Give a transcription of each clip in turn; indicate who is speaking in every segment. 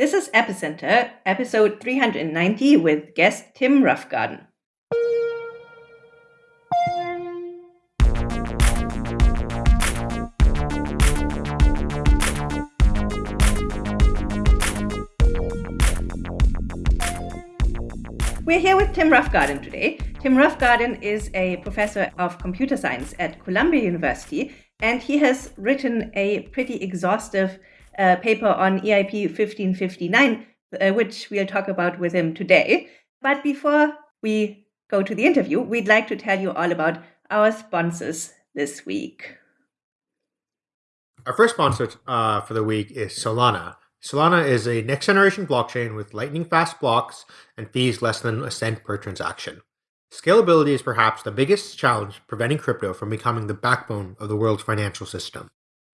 Speaker 1: This is Epicenter, episode 390 with guest Tim Roughgarden. We're here with Tim Roughgarden today. Tim Roughgarden is a professor of computer science at Columbia University, and he has written a pretty exhaustive uh, paper on EIP 1559, uh, which we'll talk about with him today. But before we go to the interview, we'd like to tell you all about our sponsors this week.
Speaker 2: Our first sponsor uh, for the week is Solana. Solana is a next generation blockchain with lightning fast blocks and fees less than a cent per transaction. Scalability is perhaps the biggest challenge preventing crypto from becoming the backbone of the world's financial system.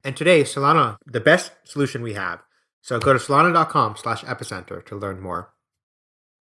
Speaker 2: And today, Solana, the best solution we have. So go to solana.com slash epicenter to learn more.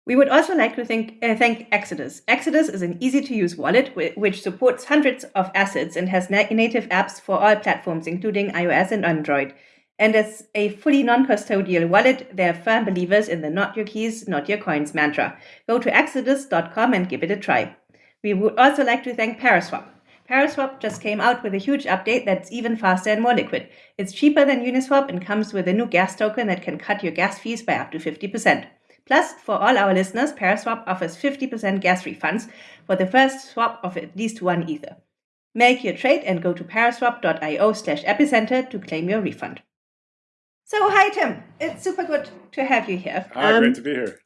Speaker 1: We would also like to thank, uh, thank Exodus. Exodus is an easy to use wallet which supports hundreds of assets and has na native apps for all platforms, including iOS and Android. And as a fully non custodial wallet, they're firm believers in the not your keys, not your coins mantra. Go to exodus.com and give it a try. We would also like to thank Paraswap. Paraswap just came out with a huge update that's even faster and more liquid. It's cheaper than Uniswap and comes with a new gas token that can cut your gas fees by up to 50%. Plus, for all our listeners, Paraswap offers 50% gas refunds for the first swap of at least one Ether. Make your trade and go to paraswap.io slash epicenter to claim your refund. So, hi, Tim. It's super good to have you here.
Speaker 3: Hi, um, great to be here.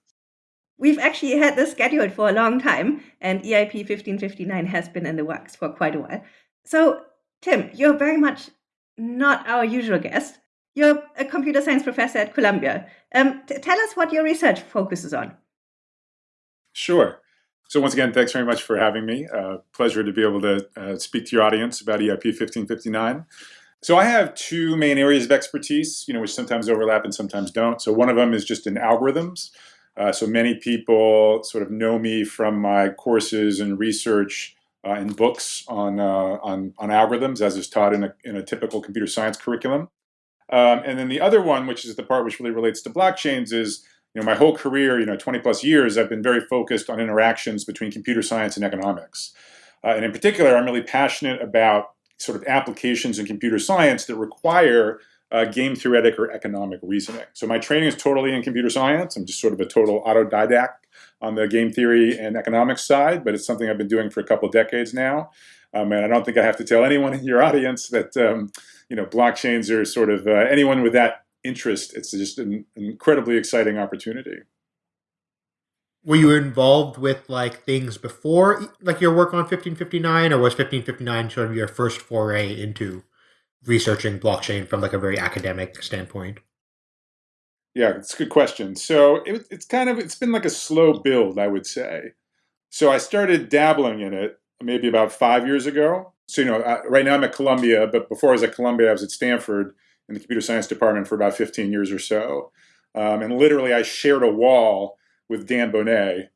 Speaker 1: We've actually had this scheduled for a long time, and EIP 1559 has been in the works for quite a while. So, Tim, you're very much not our usual guest. You're a computer science professor at Columbia. Um, tell us what your research focuses on.
Speaker 3: Sure. So once again, thanks very much for having me. Uh, pleasure to be able to uh, speak to your audience about EIP 1559. So I have two main areas of expertise, you know, which sometimes overlap and sometimes don't. So one of them is just in algorithms. Uh, so many people sort of know me from my courses and research uh, and books on, uh, on, on, algorithms, as is taught in a, in a typical computer science curriculum. Um, and then the other one, which is the part which really relates to blockchains, is you know my whole career, you know, 20 plus years, I've been very focused on interactions between computer science and economics. Uh, and in particular, I'm really passionate about sort of applications in computer science that require uh, game theoretic or economic reasoning. So my training is totally in computer science. I'm just sort of a total autodidact on the game theory and economics side, but it's something I've been doing for a couple decades now. Um, and I don't think I have to tell anyone in your audience that um, you know blockchains are sort of uh, anyone with that interest. It's just an incredibly exciting opportunity.
Speaker 2: Were you involved with like things before, like your work on 1559, or was 1559 sort of your first foray into researching blockchain from like a very academic standpoint?
Speaker 3: Yeah, it's a good question. So it, it's kind of it's been like a slow build, I would say. So I started dabbling in it maybe about five years ago. So you know, I, right now I'm at Columbia, but before I was at Columbia, I was at Stanford in the computer science department for about 15 years or so. Um, and literally, I shared a wall with Dan Boneh,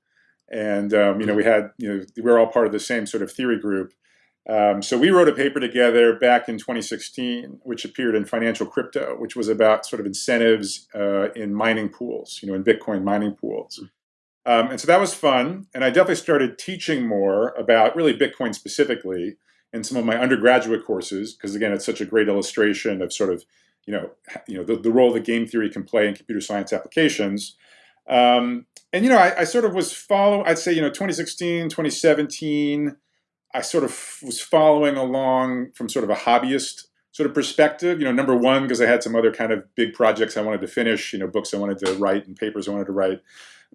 Speaker 3: and um, you know, we had you know we were all part of the same sort of theory group. Um, so we wrote a paper together back in 2016, which appeared in Financial Crypto, which was about sort of incentives uh, in mining pools, you know, in Bitcoin mining pools. Um, and so that was fun. And I definitely started teaching more about really Bitcoin specifically in some of my undergraduate courses, because again, it's such a great illustration of sort of, you know, you know the, the role that game theory can play in computer science applications. Um, and, you know, I, I sort of was following, I'd say, you know, 2016, 2017, I sort of was following along from sort of a hobbyist sort of perspective. You know, number one, because I had some other kind of big projects I wanted to finish, you know, books I wanted to write and papers I wanted to write.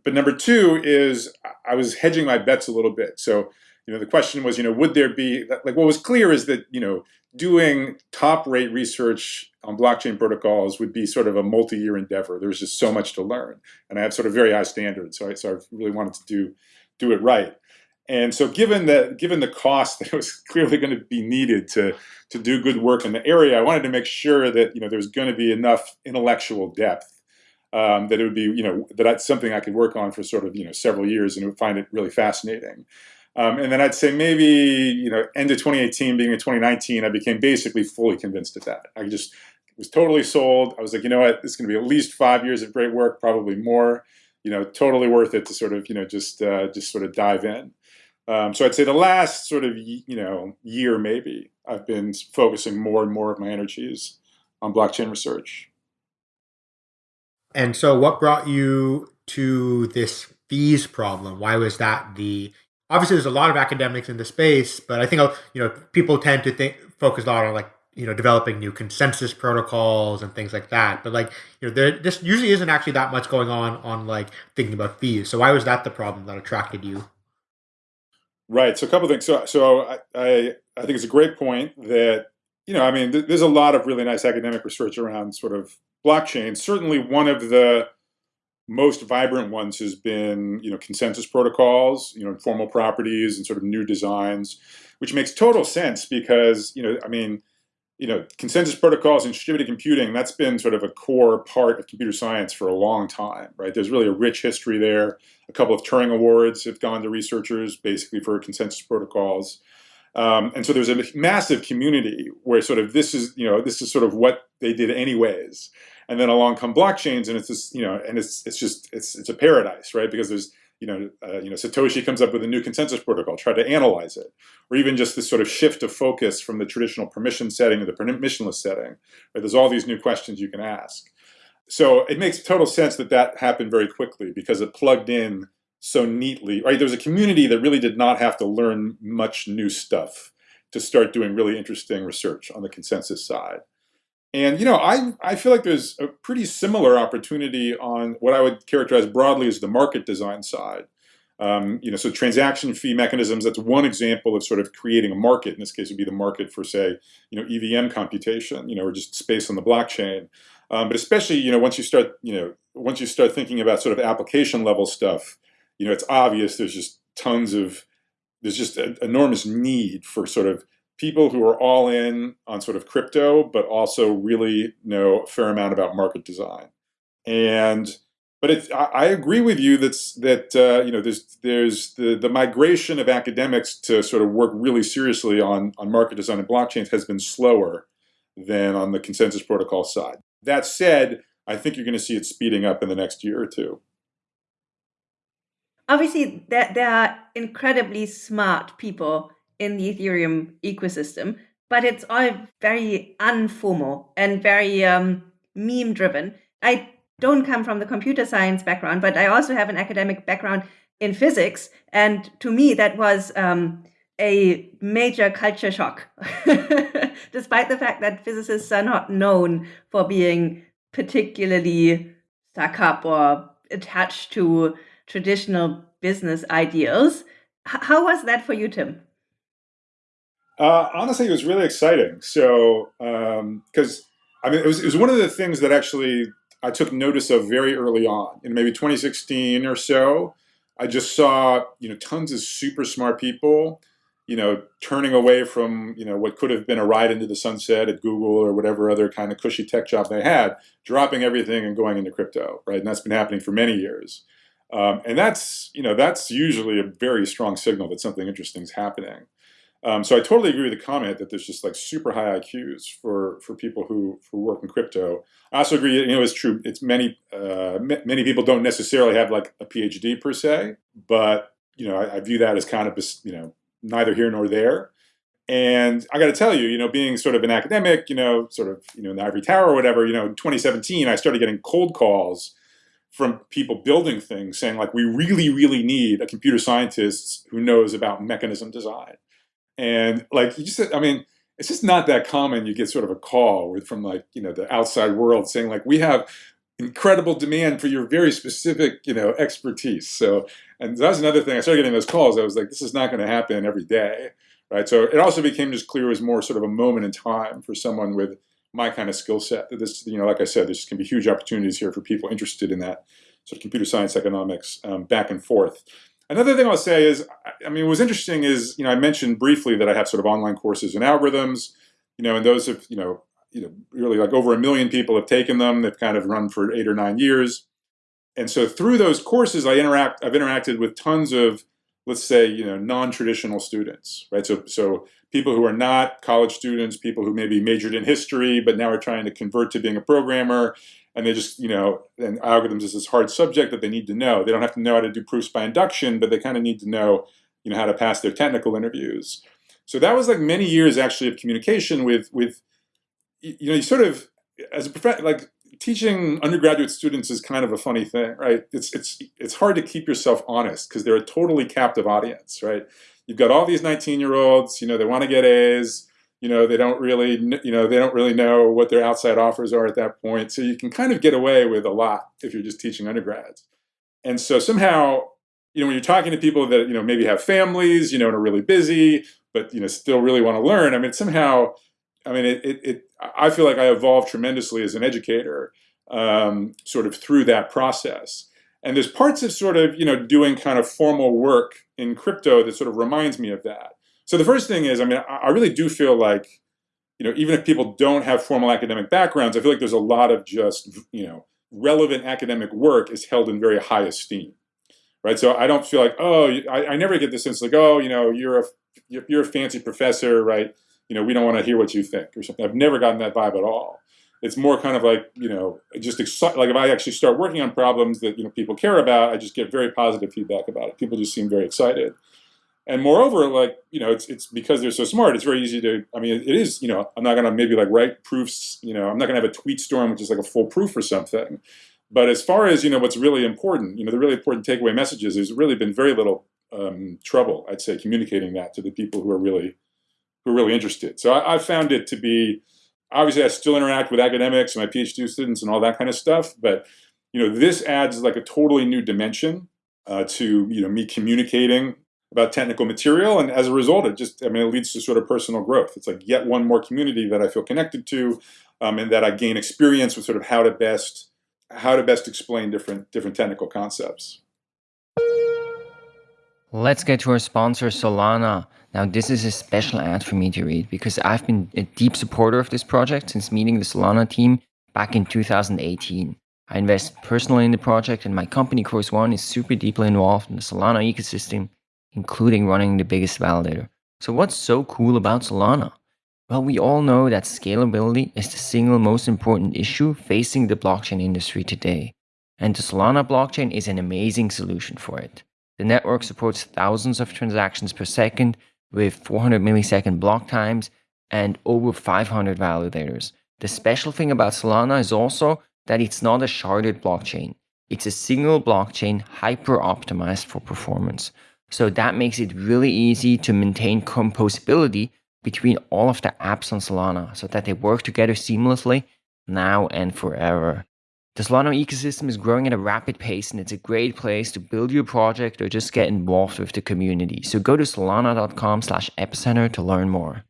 Speaker 3: But number two is I was hedging my bets a little bit. So, you know, the question was, you know, would there be, like what was clear is that, you know, doing top rate research on blockchain protocols would be sort of a multi-year endeavor. There's just so much to learn. And I have sort of very high standards. So I, so I really wanted to do, do it right. And so given the, given the cost that was clearly going to be needed to, to do good work in the area, I wanted to make sure that you know, there was going to be enough intellectual depth um, that it would be, you know, that that's something I could work on for sort of, you know, several years and would find it really fascinating. Um, and then I'd say maybe, you know, end of 2018, being in 2019, I became basically fully convinced of that. I just was totally sold. I was like, you know what, it's going to be at least five years of great work, probably more. You know, totally worth it to sort of, you know, just uh, just sort of dive in. Um, so I'd say the last sort of, you know, year maybe, I've been focusing more and more of my energies on blockchain research.
Speaker 2: And so, what brought you to this fees problem? Why was that the obviously there's a lot of academics in the space, but I think you know people tend to think focus a lot on like you know developing new consensus protocols and things like that. But like you know there this usually isn't actually that much going on on like thinking about fees. So why was that the problem that attracted you?
Speaker 3: Right. So a couple things. So so I I, I think it's a great point that you know I mean th- there's a lot of really nice academic research around sort of blockchain. Certainly one of the most vibrant ones has been you know consensus protocols, you know informal properties and sort of new designs, which makes total sense because you know I mean you know consensus protocols and distributed computing that's been sort of a core part of computer science for a long time, right? There's really a rich history there. A couple of Turing awards have gone to researchers basically for consensus protocols. Um, and so there's a massive community where sort of this is, you know, this is sort of what they did anyways and then along come blockchains and it's just you know and it's it's just it's it's a paradise right because there's you know uh, you know satoshi comes up with a new consensus protocol try to analyze it. Or even just this sort of shift of focus from the traditional permission setting to the permissionless setting right there's all these new questions you can ask. So it makes total sense that that happened very quickly because it plugged in so neatly right? There was a community that really did not have to learn much new stuff to start doing really interesting research on the consensus side and you know, I I feel like there's a pretty similar opportunity on what I would characterize broadly as the market design side. Um, you know, so transaction fee mechanisms. That's one example of sort of creating a market. In this case, would be the market for say, you know, EVM computation. You know, or just space on the blockchain. Um, but especially, you know, once you start, you know, once you start thinking about sort of application level stuff, you know, it's obvious there's just tons of there's just an enormous need for sort of people who are all in on sort of crypto, but also really know a fair amount about market design. And but it's, I, I agree with you that's that uh, you know there's there's the the migration of academics to sort of work really seriously on on market design and blockchains has been slower than on the consensus protocol side. That said, I think you're going to see it speeding up in the next year or two.
Speaker 1: Obviously, there, there are incredibly smart people in the Ethereum ecosystem, but it's all very unformal and very um, meme driven. I don't come from the computer science background, but I also have an academic background in physics. And to me, that was um, a major culture shock, despite the fact that physicists are not known for being particularly stuck up or attached to traditional business ideals. H- how was that for you, Tim?
Speaker 3: Uh, honestly, it was really exciting. So, because um, I mean, it was, it was one of the things that actually I took notice of very early on, in maybe 2016 or so. I just saw, you know, tons of super smart people, you know, turning away from, you know, what could have been a ride into the sunset at Google or whatever other kind of cushy tech job they had, dropping everything and going into crypto, right? And that's been happening for many years. Um, and that's, you know, that's usually a very strong signal that something interesting is happening. Um, so I totally agree with the comment that there's just like super high IQs for for people who who work in crypto. I also agree, you know, it's true. It's many uh, many people don't necessarily have like a PhD per se, but you know, I, I view that as kind of you know neither here nor there. And I got to tell you, you know, being sort of an academic, you know, sort of you know in the ivory tower or whatever, you know, in 2017, I started getting cold calls from people building things saying like, we really, really need a computer scientist who knows about mechanism design and like you just said, I mean, it's just not that common. You get sort of a call from like, you know, the outside world saying like, we have incredible demand for your very specific, you know, expertise. So, and that was another thing. I started getting those calls. I was like, this is not going to happen every day, right? So it also became just clear as more sort of a moment in time for someone with my kind of skill set. That this, you know, like I said, there's going to be huge opportunities here for people interested in that sort of computer science, economics, um, back and forth. Another thing I'll say is, I mean, what was interesting is, you know, I mentioned briefly that I have sort of online courses in algorithms, you know, and those have, you know, you know, really like over a million people have taken them. They've kind of run for eight or nine years. And so through those courses, I interact, I've interacted with tons of let's say, you know, non-traditional students, right? So, so people who are not college students, people who maybe majored in history, but now are trying to convert to being a programmer, and they just, you know, and algorithms is this hard subject that they need to know. They don't have to know how to do proofs by induction, but they kind of need to know, you know, how to pass their technical interviews. So that was like many years actually of communication with, with, you know, you sort of, as a prof, like teaching undergraduate students is kind of a funny thing, right? It's it's it's hard to keep yourself honest because they're a totally captive audience, right? You've got all these 19 year olds, you know, they want to get A's, you know, they don't really, you know, they don't really know what their outside offers are at that point. So you can kind of get away with a lot if you're just teaching undergrads. And so somehow, you know, when you're talking to people that, you know, maybe have families, you know, and are really busy, but, you know, still really want to learn, I mean, somehow I mean, it, it, it, I feel like I evolved tremendously as an educator, um, sort of through that process. And there's parts of sort of, you know, doing kind of formal work in crypto that sort of reminds me of that. So the first thing is, I mean, I really do feel like, you know, even if people don't have formal academic backgrounds, I feel like there's a lot of just, you know, relevant academic work is held in very high esteem, right? So I don't feel like, oh, I, I never get the sense like, oh, you know, you're a, you're a fancy professor, right? you know, we don't want to hear what you think or something. I've never gotten that vibe at all. It's more kind of like, you know, just like if I actually start working on problems that, you know, people care about, I just get very positive feedback about it. People just seem very excited. And moreover, like, you know, it's, it's because they're so smart, it's very easy to, I mean, it is, you know, I'm not going to maybe like write proofs, you know, I'm not going to have a tweet storm, which is like a full proof or something. But as far as, you know, what's really important, you know, the really important takeaway messages, there's really been very little um, trouble, I'd say, communicating that to the people who are really who are really interested. So I, I found it to be, obviously I still interact with academics and my PhD students and all that kind of stuff, but you know, this adds like a totally new dimension uh, to, you know, me communicating about technical material. And as a result, it just, I mean, it leads to sort of personal growth. It's like yet one more community that I feel connected to um, and that I gain experience with sort of how to best, how to best explain different, different technical concepts.
Speaker 4: Let's get to our sponsor, Solana. Now, this is a special ad for me to read because I've been a deep supporter of this project since meeting the Solana team back in 2018. I invest personally in the project and my company, Chorus One, is super deeply involved in the Solana ecosystem, including running the biggest validator. So what's so cool about Solana? Well, we all know that scalability is the single most important issue facing the blockchain industry today. And the Solana blockchain is an amazing solution for it. The network supports thousands of transactions per second with 400 millisecond block times and over 500 validators. The special thing about Solana is also that it's not a sharded blockchain. It's a single blockchain hyper optimized for performance. So that makes it really easy to maintain composability between all of the apps on Solana so that they work together seamlessly now and forever. The Solana ecosystem is growing at a rapid pace and it's a great place to build your project or just get involved with the community. So go to solana.com slash epicenter to learn more.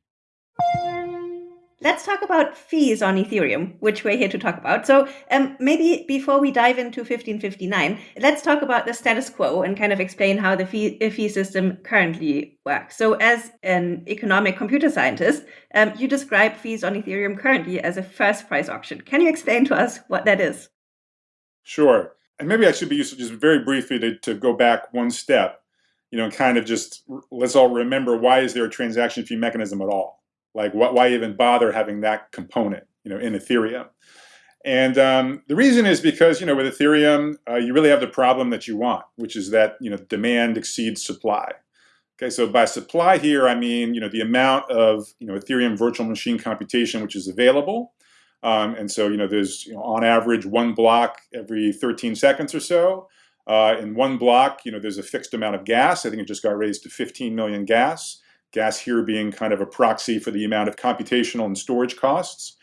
Speaker 1: Let's talk about fees on Ethereum, which we're here to talk about. So um, maybe before we dive into 1559, let's talk about the status quo and kind of explain how the fee, fee system currently works. So as an economic computer scientist, um, you describe fees on Ethereum currently as a first price auction. Can you explain to us what that is?
Speaker 3: Sure. And maybe I should be useful just very briefly to, to go back one step, you know, kind of just let's all remember why is there a transaction fee mechanism at all? Like what, why even bother having that component, you know, in Ethereum? And um, the reason is because, you know, with Ethereum, uh, you really have the problem that you want, which is that, you know, demand exceeds supply. Okay, so by supply here, I mean, you know, the amount of, you know, Ethereum virtual machine computation which is available um, and so, you know, there's you know, on average one block every 13 seconds or so. Uh, in one block, you know, there's a fixed amount of gas. I think it just got raised to 15 million gas. Gas here being kind of a proxy for the amount of computational and storage costs.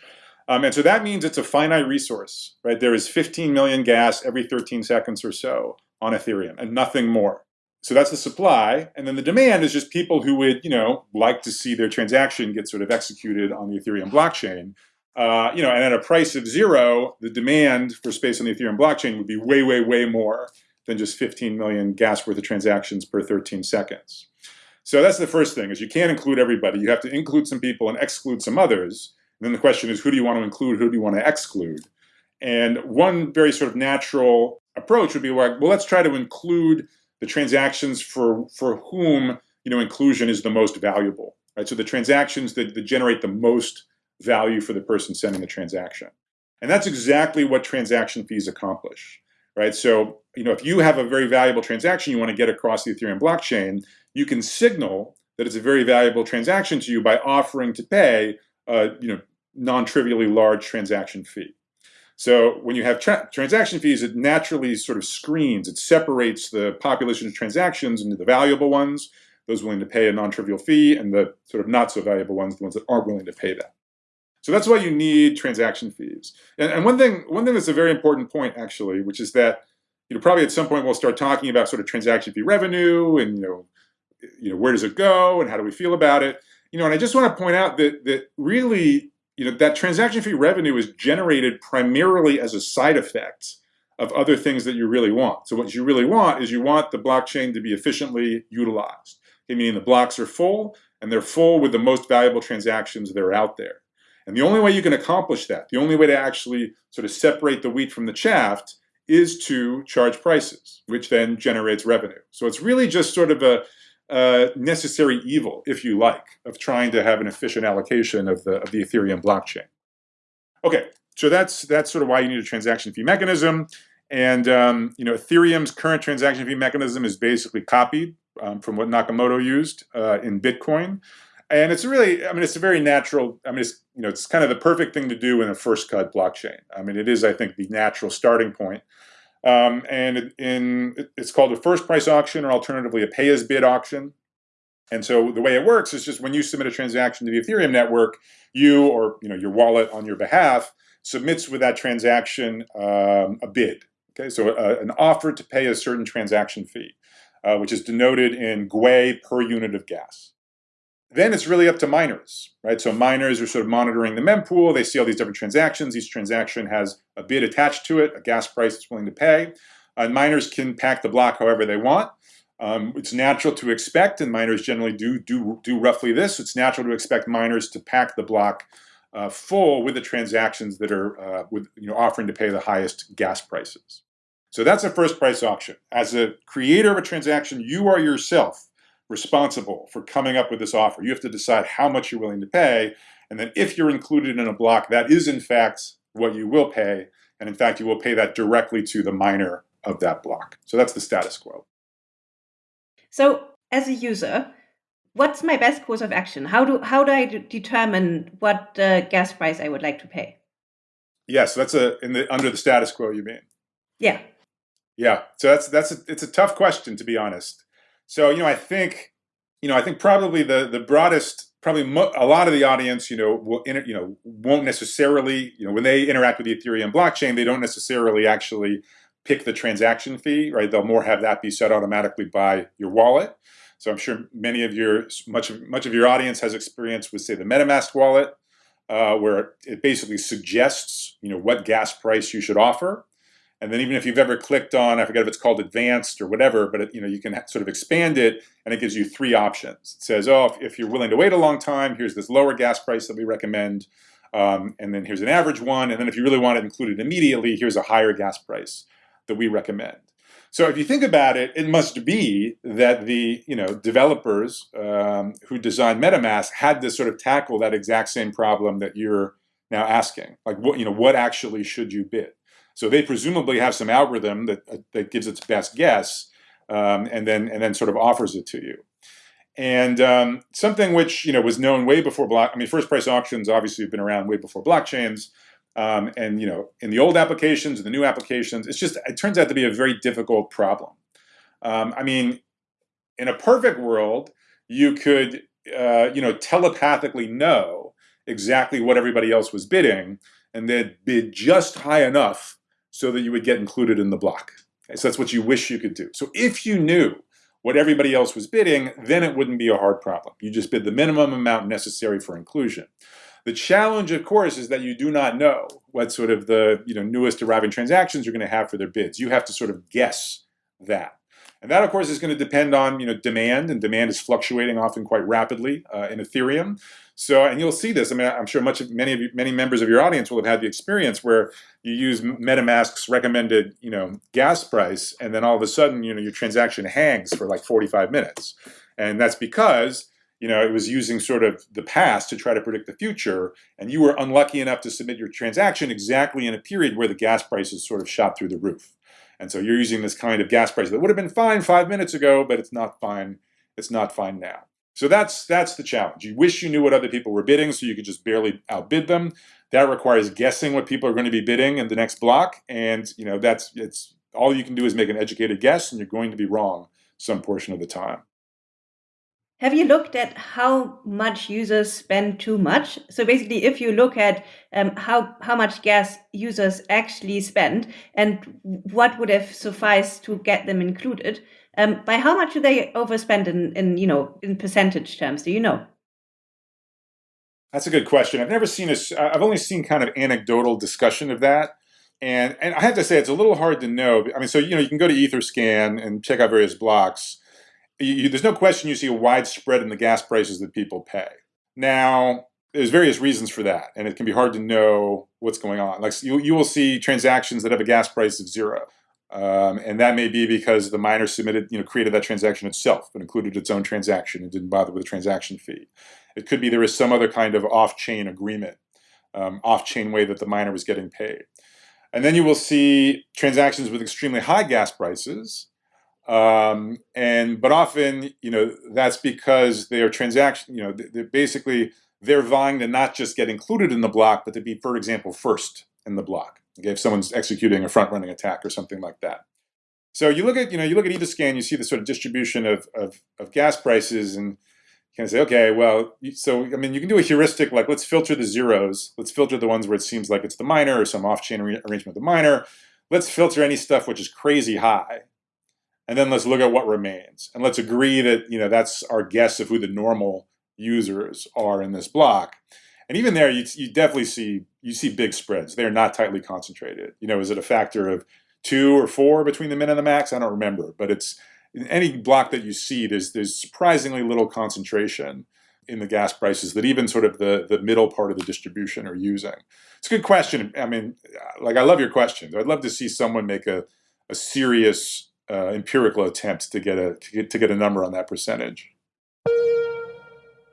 Speaker 3: Um, and so that means it's a finite resource, right? There is 15 million gas every 13 seconds or so on Ethereum and nothing more. So that's the supply. And then the demand is just people who would, you know, like to see their transaction get sort of executed on the Ethereum blockchain. Uh, you know, and at a price of zero, the demand for space on the Ethereum blockchain would be way, way, way more than just 15 million gas worth of transactions per 13 seconds. So that's the first thing, is you can't include everybody. You have to include some people and exclude some others. And then the question is, who do you want to include? Who do you want to exclude? And one very sort of natural approach would be like, well, let's try to include the transactions for for whom you know inclusion is the most valuable. Right? So the transactions that, that generate the most value for the person sending the transaction. And that's exactly what transaction fees accomplish. Right? So, you know, if you have a very valuable transaction you want to get across the Ethereum blockchain, you can signal that it's a very valuable transaction to you by offering to pay a you know non-trivially large transaction fee. So when you have tra transaction fees, it naturally sort of screens, it separates the population of transactions into the valuable ones, those willing to pay a non-trivial fee, and the sort of not so valuable ones, the ones that aren't willing to pay that. So that's why you need transaction fees. And, and one thing, one thing that's a very important point actually, which is that you know probably at some point we'll start talking about sort of transaction fee revenue and you know you know where does it go and how do we feel about it. You know, and I just want to point out that that really you know, that transaction fee revenue is generated primarily as a side effect of other things that you really want. So what you really want is you want the blockchain to be efficiently utilized. Okay, meaning the blocks are full and they're full with the most valuable transactions that are out there. And the only way you can accomplish that, the only way to actually sort of separate the wheat from the chaff is to charge prices, which then generates revenue. So it's really just sort of a, uh, necessary evil, if you like, of trying to have an efficient allocation of the, of the Ethereum blockchain. Okay, so that's, that's sort of why you need a transaction fee mechanism. And um, you know, Ethereum's current transaction fee mechanism is basically copied um, from what Nakamoto used uh, in Bitcoin. And it's really, I mean, it's a very natural, I mean, it's, you know, it's kind of the perfect thing to do in a first cut blockchain. I mean, it is, I think, the natural starting point. Um, and in, it's called a first price auction or alternatively a pay as bid auction. And so the way it works is just when you submit a transaction to the Ethereum network, you or you know your wallet on your behalf submits with that transaction um, a bid. Okay, so a, uh, an offer to pay a certain transaction fee, uh, which is denoted in Gwei per unit of gas then it's really up to miners, right? So miners are sort of monitoring the mempool. They see all these different transactions. Each transaction has a bid attached to it, a gas price it's willing to pay. And miners can pack the block however they want. Um, it's natural to expect, and miners generally do, do, do roughly this, it's natural to expect miners to pack the block uh, full with the transactions that are uh, with, you know, offering to pay the highest gas prices. So that's a first price auction. As a creator of a transaction, you are yourself responsible for coming up with this offer. You have to decide how much you're willing to pay, and then if you're included in a block, that is in fact what you will pay, and in fact you will pay that directly to the miner of that block. So that's the status quo.
Speaker 1: So as a user, what's my best course of action? How do how do I determine what uh, gas price I would like to pay?
Speaker 3: Yes, that's a in the under the status quo. You mean?
Speaker 1: Yeah.
Speaker 3: Yeah. So that's that's a, it's a tough question to be honest. So, you know, I think, you know, I think probably the the broadest, probably a lot of the audience, you know, will, you know, won't necessarily, you know, when they interact with the Ethereum blockchain, they don't necessarily actually pick the transaction fee, right? They'll more have that be set automatically by your wallet. So I'm sure many of your much of much of your audience has experience with, say, the MetaMask wallet, uh, where it basically suggests, you know, what gas price you should offer. And then even if you've ever clicked on, I forget if it's called advanced or whatever, but it, you know you can sort of expand it and it gives you three options. It says, oh, if, if you're willing to wait a long time, here's this lower gas price that we recommend. Um, and then here's an average one. And then if you really want it included immediately, here's a higher gas price that we recommend. So if you think about it, it must be that the you know developers um, who designed MetaMask had to sort of tackle that exact same problem that you're now asking. Like what you know, what actually should you bid? So they presumably have some algorithm that, uh, that gives its best guess um, and then and then sort of offers it to you. And um, something which you know was known way before block. I mean, first price auctions obviously have been around way before blockchains. Um, and you know, in the old applications and the new applications, it's just it turns out to be a very difficult problem. Um, I mean, in a perfect world, you could uh, you know telepathically know exactly what everybody else was bidding, and then bid just high enough so that you would get included in the block. Okay, so that's what you wish you could do. So if you knew what everybody else was bidding, then it wouldn't be a hard problem. You just bid the minimum amount necessary for inclusion. The challenge, of course, is that you do not know what sort of the you know newest arriving transactions you're going to have for their bids. You have to sort of guess that. And that, of course, is going to depend on you know demand, and demand is fluctuating often quite rapidly uh, in Ethereum. So, and you'll see this. I mean, I'm sure much of many of you, many members of your audience will have had the experience where you use MetaMask's recommended you know gas price, and then all of a sudden you know your transaction hangs for like 45 minutes, and that's because you know, it was using sort of the past to try to predict the future, and you were unlucky enough to submit your transaction exactly in a period where the gas prices sort of shot through the roof. And so you're using this kind of gas price that would have been fine five minutes ago, but it's not fine. It's not fine now. So that's that's the challenge. You wish you knew what other people were bidding, so you could just barely outbid them. That requires guessing what people are going to be bidding in the next block, and you know that's it's all you can do is make an educated guess, and you're going to be wrong some portion of the time.
Speaker 1: Have you looked at how much users spend too much? So basically, if you look at um, how how much gas users actually spend and what would have sufficed to get them included, um, by how much do they overspend in, in you know in percentage terms? Do you know?
Speaker 3: That's a good question. I've never seen a. I've only seen kind of anecdotal discussion of that, and and I have to say it's a little hard to know. I mean, so you know you can go to EtherScan and check out various blocks you, there's no question you see a wide spread in the gas prices that people pay. Now, there's various reasons for that, and it can be hard to know what's going on. Like you, you will see transactions that have a gas price of zero, um, and that may be because the miner submitted, you know, created that transaction itself and included its own transaction and didn't bother with a transaction fee. It could be there is some other kind of off-chain agreement, um, off-chain way that the miner was getting paid. And then you will see transactions with extremely high gas prices, um, and but often, you know, that's because their transaction, you know, they're basically they're vying to not just get included in the block, but to be, for example, first in the block. Okay, if someone's executing a front-running attack or something like that. So you look at, you know, you look at Etherscan, you see the sort of distribution of, of, of gas prices and you kind of say, okay, well, so, I mean, you can do a heuristic, like let's filter the zeros. Let's filter the ones where it seems like it's the miner or some off-chain arrangement of the miner. Let's filter any stuff which is crazy high and then let's look at what remains. And let's agree that, you know, that's our guess of who the normal users are in this block. And even there, you, you definitely see, you see big spreads. They're not tightly concentrated. You know, is it a factor of two or four between the min and the max? I don't remember, but it's, in any block that you see, there's, there's surprisingly little concentration in the gas prices that even sort of the, the middle part of the distribution are using. It's a good question. I mean, like, I love your question. I'd love to see someone make a, a serious uh, empirical attempt to get a to get, to get a number on that percentage.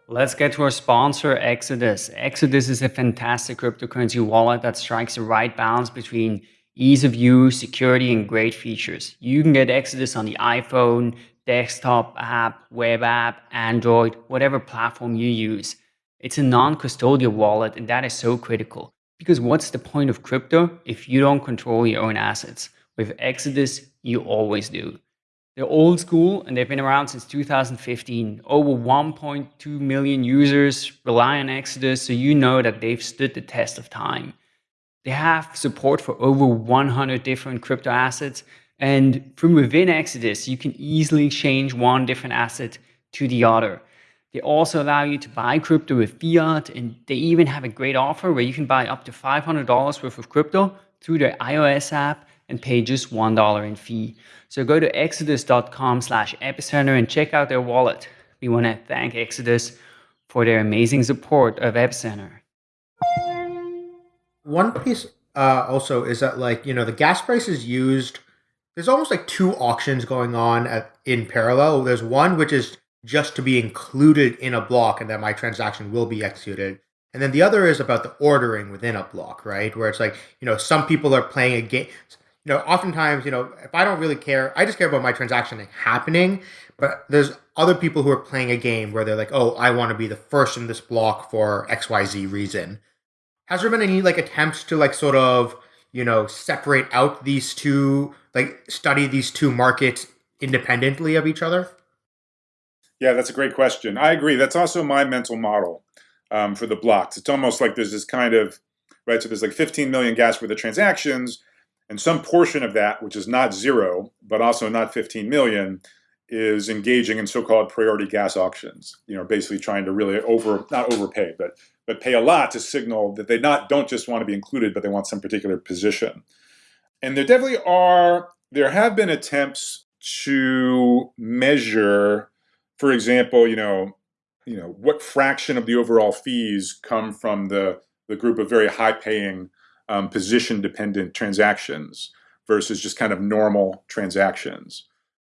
Speaker 5: Let's get to our sponsor, Exodus. Exodus is a fantastic cryptocurrency wallet that strikes the right balance between ease of use, security, and great features. You can get Exodus on the iPhone, desktop app, web app, Android, whatever platform you use. It's a non-custodial wallet, and that is so critical. Because what's the point of crypto if you don't control your own assets? With Exodus, you always do. They're old school and they've been around since 2015. Over 1.2 million users rely on Exodus, so you know that they've stood the test of time. They have support for over 100 different crypto assets, and from within Exodus, you can easily change one different asset to the other. They also allow you to buy crypto with fiat, and they even have a great offer where you can buy up to $500 worth of crypto through their iOS app and pay just $1 in fee. So go to exodus.com slash epicenter and check out their wallet. We want to thank Exodus for their amazing support of Epicenter.
Speaker 2: One piece uh, also is that like, you know, the gas price is used, there's almost like two auctions going on at, in parallel. There's one which is just to be included in a block and that my transaction will be executed. And then the other is about the ordering within a block, right? Where it's like, you know, some people are playing a game you know, oftentimes, you know, if I don't really care, I just care about my transaction happening. But there's other people who are playing a game where they're like, oh, I want to be the first in this block for XYZ reason. Has there been any like attempts to like sort of, you know, separate out these two, like study these two markets independently of each other?
Speaker 3: Yeah, that's a great question. I agree. That's also my mental model um, for the blocks. It's almost like there's this kind of, right, so there's like 15 million gas worth of transactions and some portion of that, which is not zero, but also not 15 million, is engaging in so-called priority gas auctions. You know, basically trying to really over, not overpay, but but pay a lot to signal that they not don't just want to be included, but they want some particular position. And there definitely are, there have been attempts to measure, for example, you know, you know, what fraction of the overall fees come from the, the group of very high paying um, position dependent transactions versus just kind of normal transactions.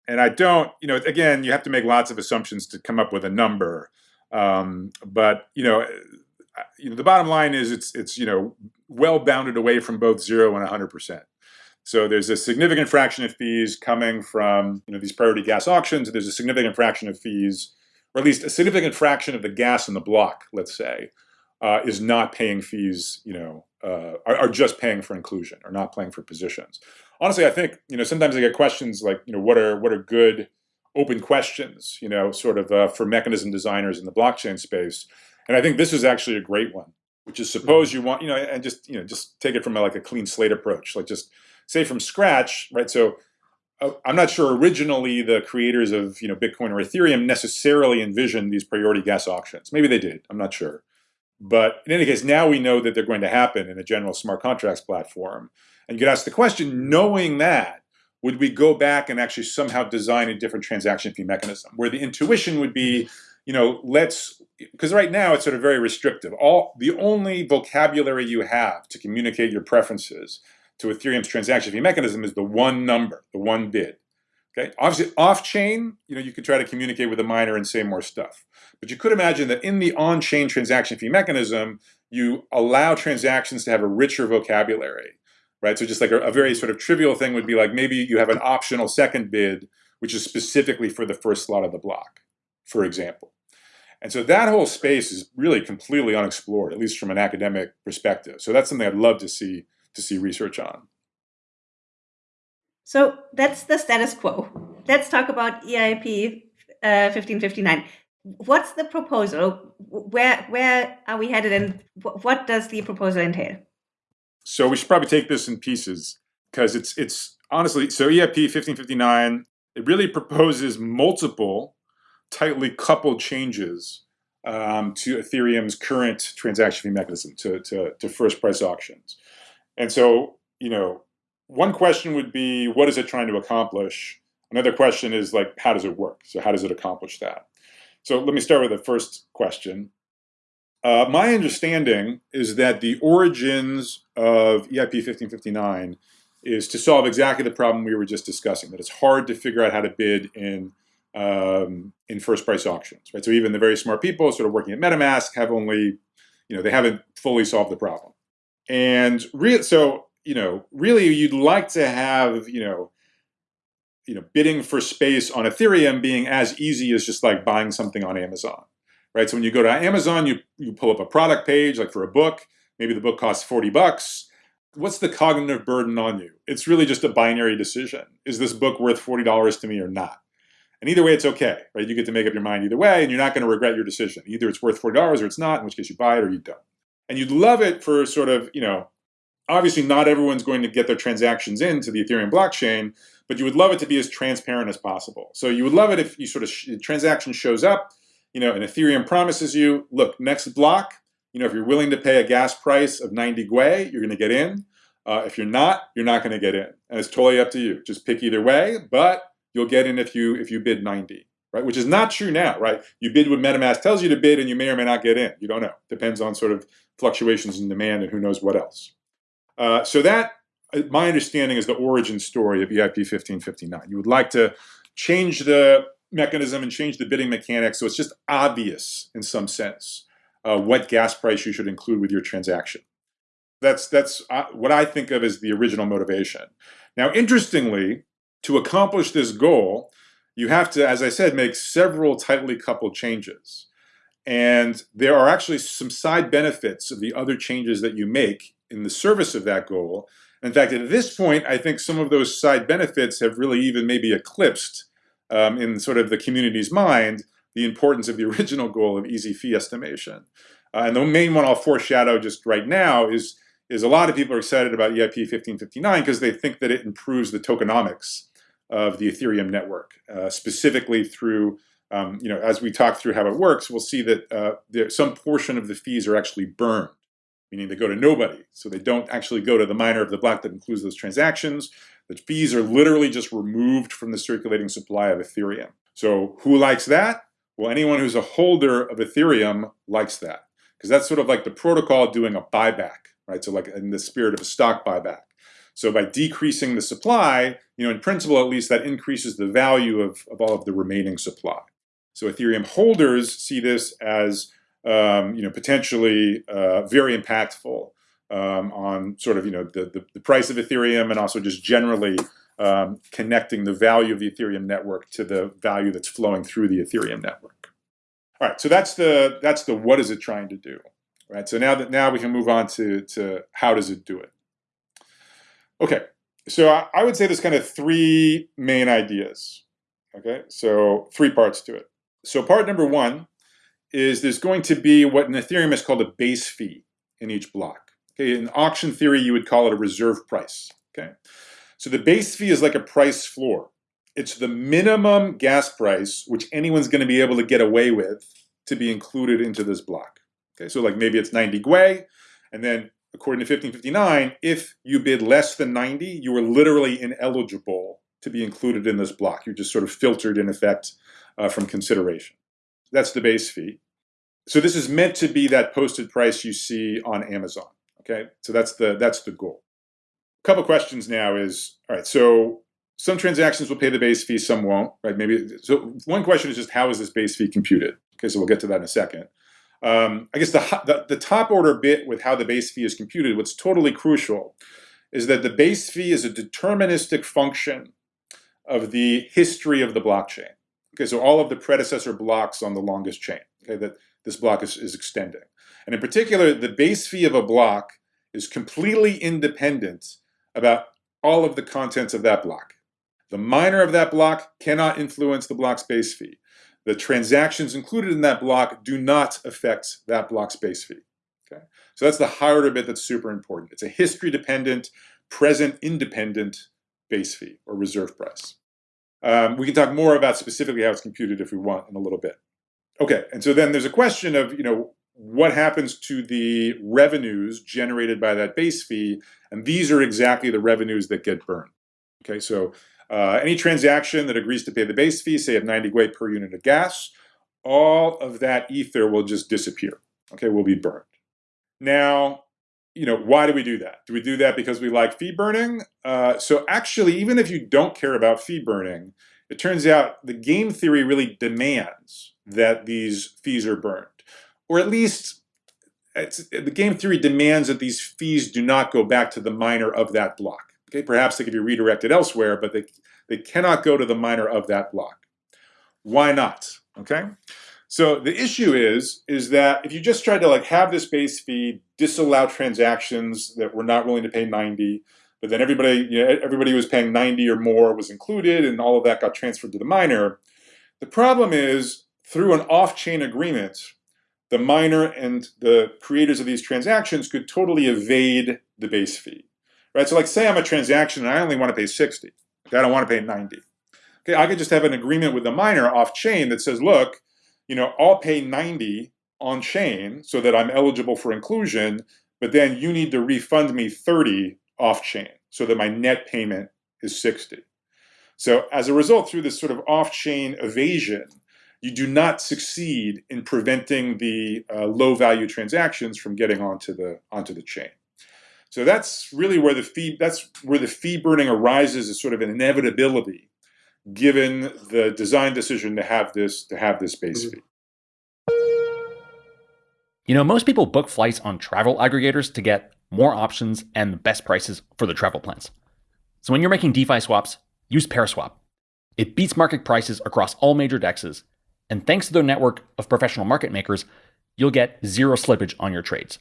Speaker 3: And I don't, you know, again, you have to make lots of assumptions to come up with a number. Um, but you know, you know, the bottom line is it's it's you know well bounded away from both zero and 100 percent. So there's a significant fraction of fees coming from you know these priority gas auctions. There's a significant fraction of fees, or at least a significant fraction of the gas in the block, let's say, uh, is not paying fees. You know, uh, are, are, just paying for inclusion or not paying for positions. Honestly, I think you know sometimes I get questions like you know what are what are good open questions you know sort of uh, for mechanism designers in the blockchain space, and I think this is actually a great one. Which is suppose you want you know and just you know just take it from a, like a clean slate approach, like just say from scratch, right? So uh, I'm not sure originally the creators of you know Bitcoin or Ethereum necessarily envisioned these priority gas auctions. Maybe they did. I'm not sure. But in any case, now we know that they're going to happen in a general smart contracts platform. And you could ask the question, knowing that, would we go back and actually somehow design a different transaction fee mechanism where the intuition would be, you know, let's, because right now it's sort of very restrictive. All The only vocabulary you have to communicate your preferences to Ethereum's transaction fee mechanism is the one number, the one bid. Okay, obviously off-chain, you know, you could try to communicate with a miner and say more stuff. But you could imagine that in the on-chain transaction fee mechanism, you allow transactions to have a richer vocabulary, right? So just like a, a very sort of trivial thing would be like maybe you have an optional second bid, which is specifically for the first slot of the block, for example. And so that whole space is really completely unexplored, at least from an academic perspective. So that's something I'd love to see to see research on.
Speaker 1: So that's the status quo. Let's talk about EIP uh, 1559. What's the proposal? Where where are we headed, and what does the proposal entail?
Speaker 3: So we should probably take this in pieces because it's it's honestly so EIP 1559. It really proposes multiple tightly coupled changes um, to Ethereum's current transaction fee mechanism to, to, to first price auctions. And so, you know, one question would be, what is it trying to accomplish? Another question is like, how does it work? So how does it accomplish that? So let me start with the first question. Uh, my understanding is that the origins of EIP 1559 is to solve exactly the problem we were just discussing, that it's hard to figure out how to bid in um, in first price auctions, right? So even the very smart people sort of working at MetaMask have only, you know, they haven't fully solved the problem. And so, you know, really you'd like to have, you know, you know, bidding for space on Ethereum being as easy as just like buying something on Amazon, right? So when you go to Amazon, you, you pull up a product page, like for a book, maybe the book costs 40 bucks. What's the cognitive burden on you? It's really just a binary decision. Is this book worth $40 to me or not? And either way, it's okay, right? You get to make up your mind either way, and you're not going to regret your decision. Either it's worth $40 or it's not, in which case you buy it or you don't. And you'd love it for sort of, you know, obviously not everyone's going to get their transactions into the Ethereum blockchain, but you would love it to be as transparent as possible. So you would love it if you sort of transaction shows up, you know, and Ethereum promises you, look, next block, you know, if you're willing to pay a gas price of 90 Gwei, you're going to get in. Uh, if you're not, you're not going to get in, and it's totally up to you. Just pick either way, but you'll get in if you if you bid 90 right? Which is not true now, right? You bid what MetaMask tells you to bid, and you may or may not get in. You don't know. Depends on sort of fluctuations in demand and who knows what else. Uh, so that, uh, my understanding, is the origin story of EIP 1559. You would like to change the mechanism and change the bidding mechanics so it's just obvious in some sense uh, what gas price you should include with your transaction. That's, that's uh, what I think of as the original motivation. Now, interestingly, to accomplish this goal, you have to, as I said, make several tightly coupled changes. And there are actually some side benefits of the other changes that you make in the service of that goal. In fact, at this point, I think some of those side benefits have really even maybe eclipsed um, in sort of the community's mind the importance of the original goal of easy fee estimation. Uh, and the main one I'll foreshadow just right now is, is a lot of people are excited about EIP 1559 because they think that it improves the tokenomics of the Ethereum network, uh, specifically through, um, you know, as we talk through how it works, we'll see that uh, there, some portion of the fees are actually burned, meaning they go to nobody. So they don't actually go to the miner of the block that includes those transactions. The fees are literally just removed from the circulating supply of Ethereum. So who likes that? Well, anyone who's a holder of Ethereum likes that because that's sort of like the protocol doing a buyback, right? So like in the spirit of a stock buyback. So by decreasing the supply, you know, in principle at least, that increases the value of, of all of the remaining supply. So Ethereum holders see this as, um, you know, potentially uh, very impactful um, on sort of, you know, the, the, the, price of Ethereum and also just generally um, connecting the value of the Ethereum network to the value that's flowing through the Ethereum network. All right, so that's the that's the what is it trying to do, right? So now that now we can move on to to how does it do it. Okay, so I, I would say there's kind of three main ideas. Okay, so three parts to it. So part number one is there's going to be what in Ethereum is called a base fee in each block. Okay, in auction theory, you would call it a reserve price. Okay, so the base fee is like a price floor. It's the minimum gas price which anyone's going to be able to get away with to be included into this block. Okay, so like maybe it's 90 Gwei, and then according to 1559, if you bid less than 90, you were literally ineligible to be included in this block. You're just sort of filtered in effect uh, from consideration. That's the base fee. So this is meant to be that posted price you see on Amazon. Okay, so that's the that's the goal. A couple questions now is all right. So some transactions will pay the base fee, some won't. Right? Maybe so. One question is just how is this base fee computed? Okay, so we'll get to that in a second. Um, I guess the, the the top order bit with how the base fee is computed, what's totally crucial, is that the base fee is a deterministic function of the history of the blockchain. Okay, so all of the predecessor blocks on the longest chain, okay, that this block is, is extending. And in particular, the base fee of a block is completely independent about all of the contents of that block. The miner of that block cannot influence the block's base fee. The transactions included in that block do not affect that block's base fee. Okay? So that's the higher order bit that's super important. It's a history dependent, present independent base fee or reserve price. Um, we can talk more about specifically how it's computed if we want in a little bit. Okay, and so then there's a question of, you know, what happens to the revenues generated by that base fee, and these are exactly the revenues that get burned. Okay, so uh, any transaction that agrees to pay the base fee, say at 90 Gwei per unit of gas, all of that ether will just disappear, okay, will be burned. Now, you know, why do we do that? Do we do that because we like fee burning? Uh, so actually, even if you don't care about fee burning, it turns out the game theory really demands that these fees are burned. Or at least the game theory demands that these fees do not go back to the miner of that block. Okay, perhaps they can be redirected elsewhere, but they, they cannot go to the miner of that block. Why not? Okay, so the issue is, is that if you just tried to like have this base fee, disallow transactions that were not willing to pay 90, but then everybody, you know, everybody who was paying 90 or more was included and all of that got transferred to the miner. The problem is through an off-chain agreement, the miner and the creators of these transactions could totally evade the base fee. Right? So like say I'm a transaction and I only want to pay 60. Okay, I don't want to pay 90. Okay, I could just have an agreement with the miner off-chain that says, look, you know, I'll pay 90 on chain so that I'm eligible for inclusion, but then you need to refund me 30 off chain so that my net payment is 60. So as a result, through this sort of off-chain evasion, you do not succeed in preventing the uh, low value transactions from getting onto the onto the chain. So that's really where the fee that's where the fee burning arises as sort of an inevitability given the design decision to have this to have this base mm-hmm. fee.
Speaker 6: You know, most people book flights on travel aggregators to get more options and the best prices for the travel plans. So when you're making DeFi swaps, use Paraswap. It beats market prices across all major dexes, and thanks to their network of professional market makers, you'll get zero slippage on your trades.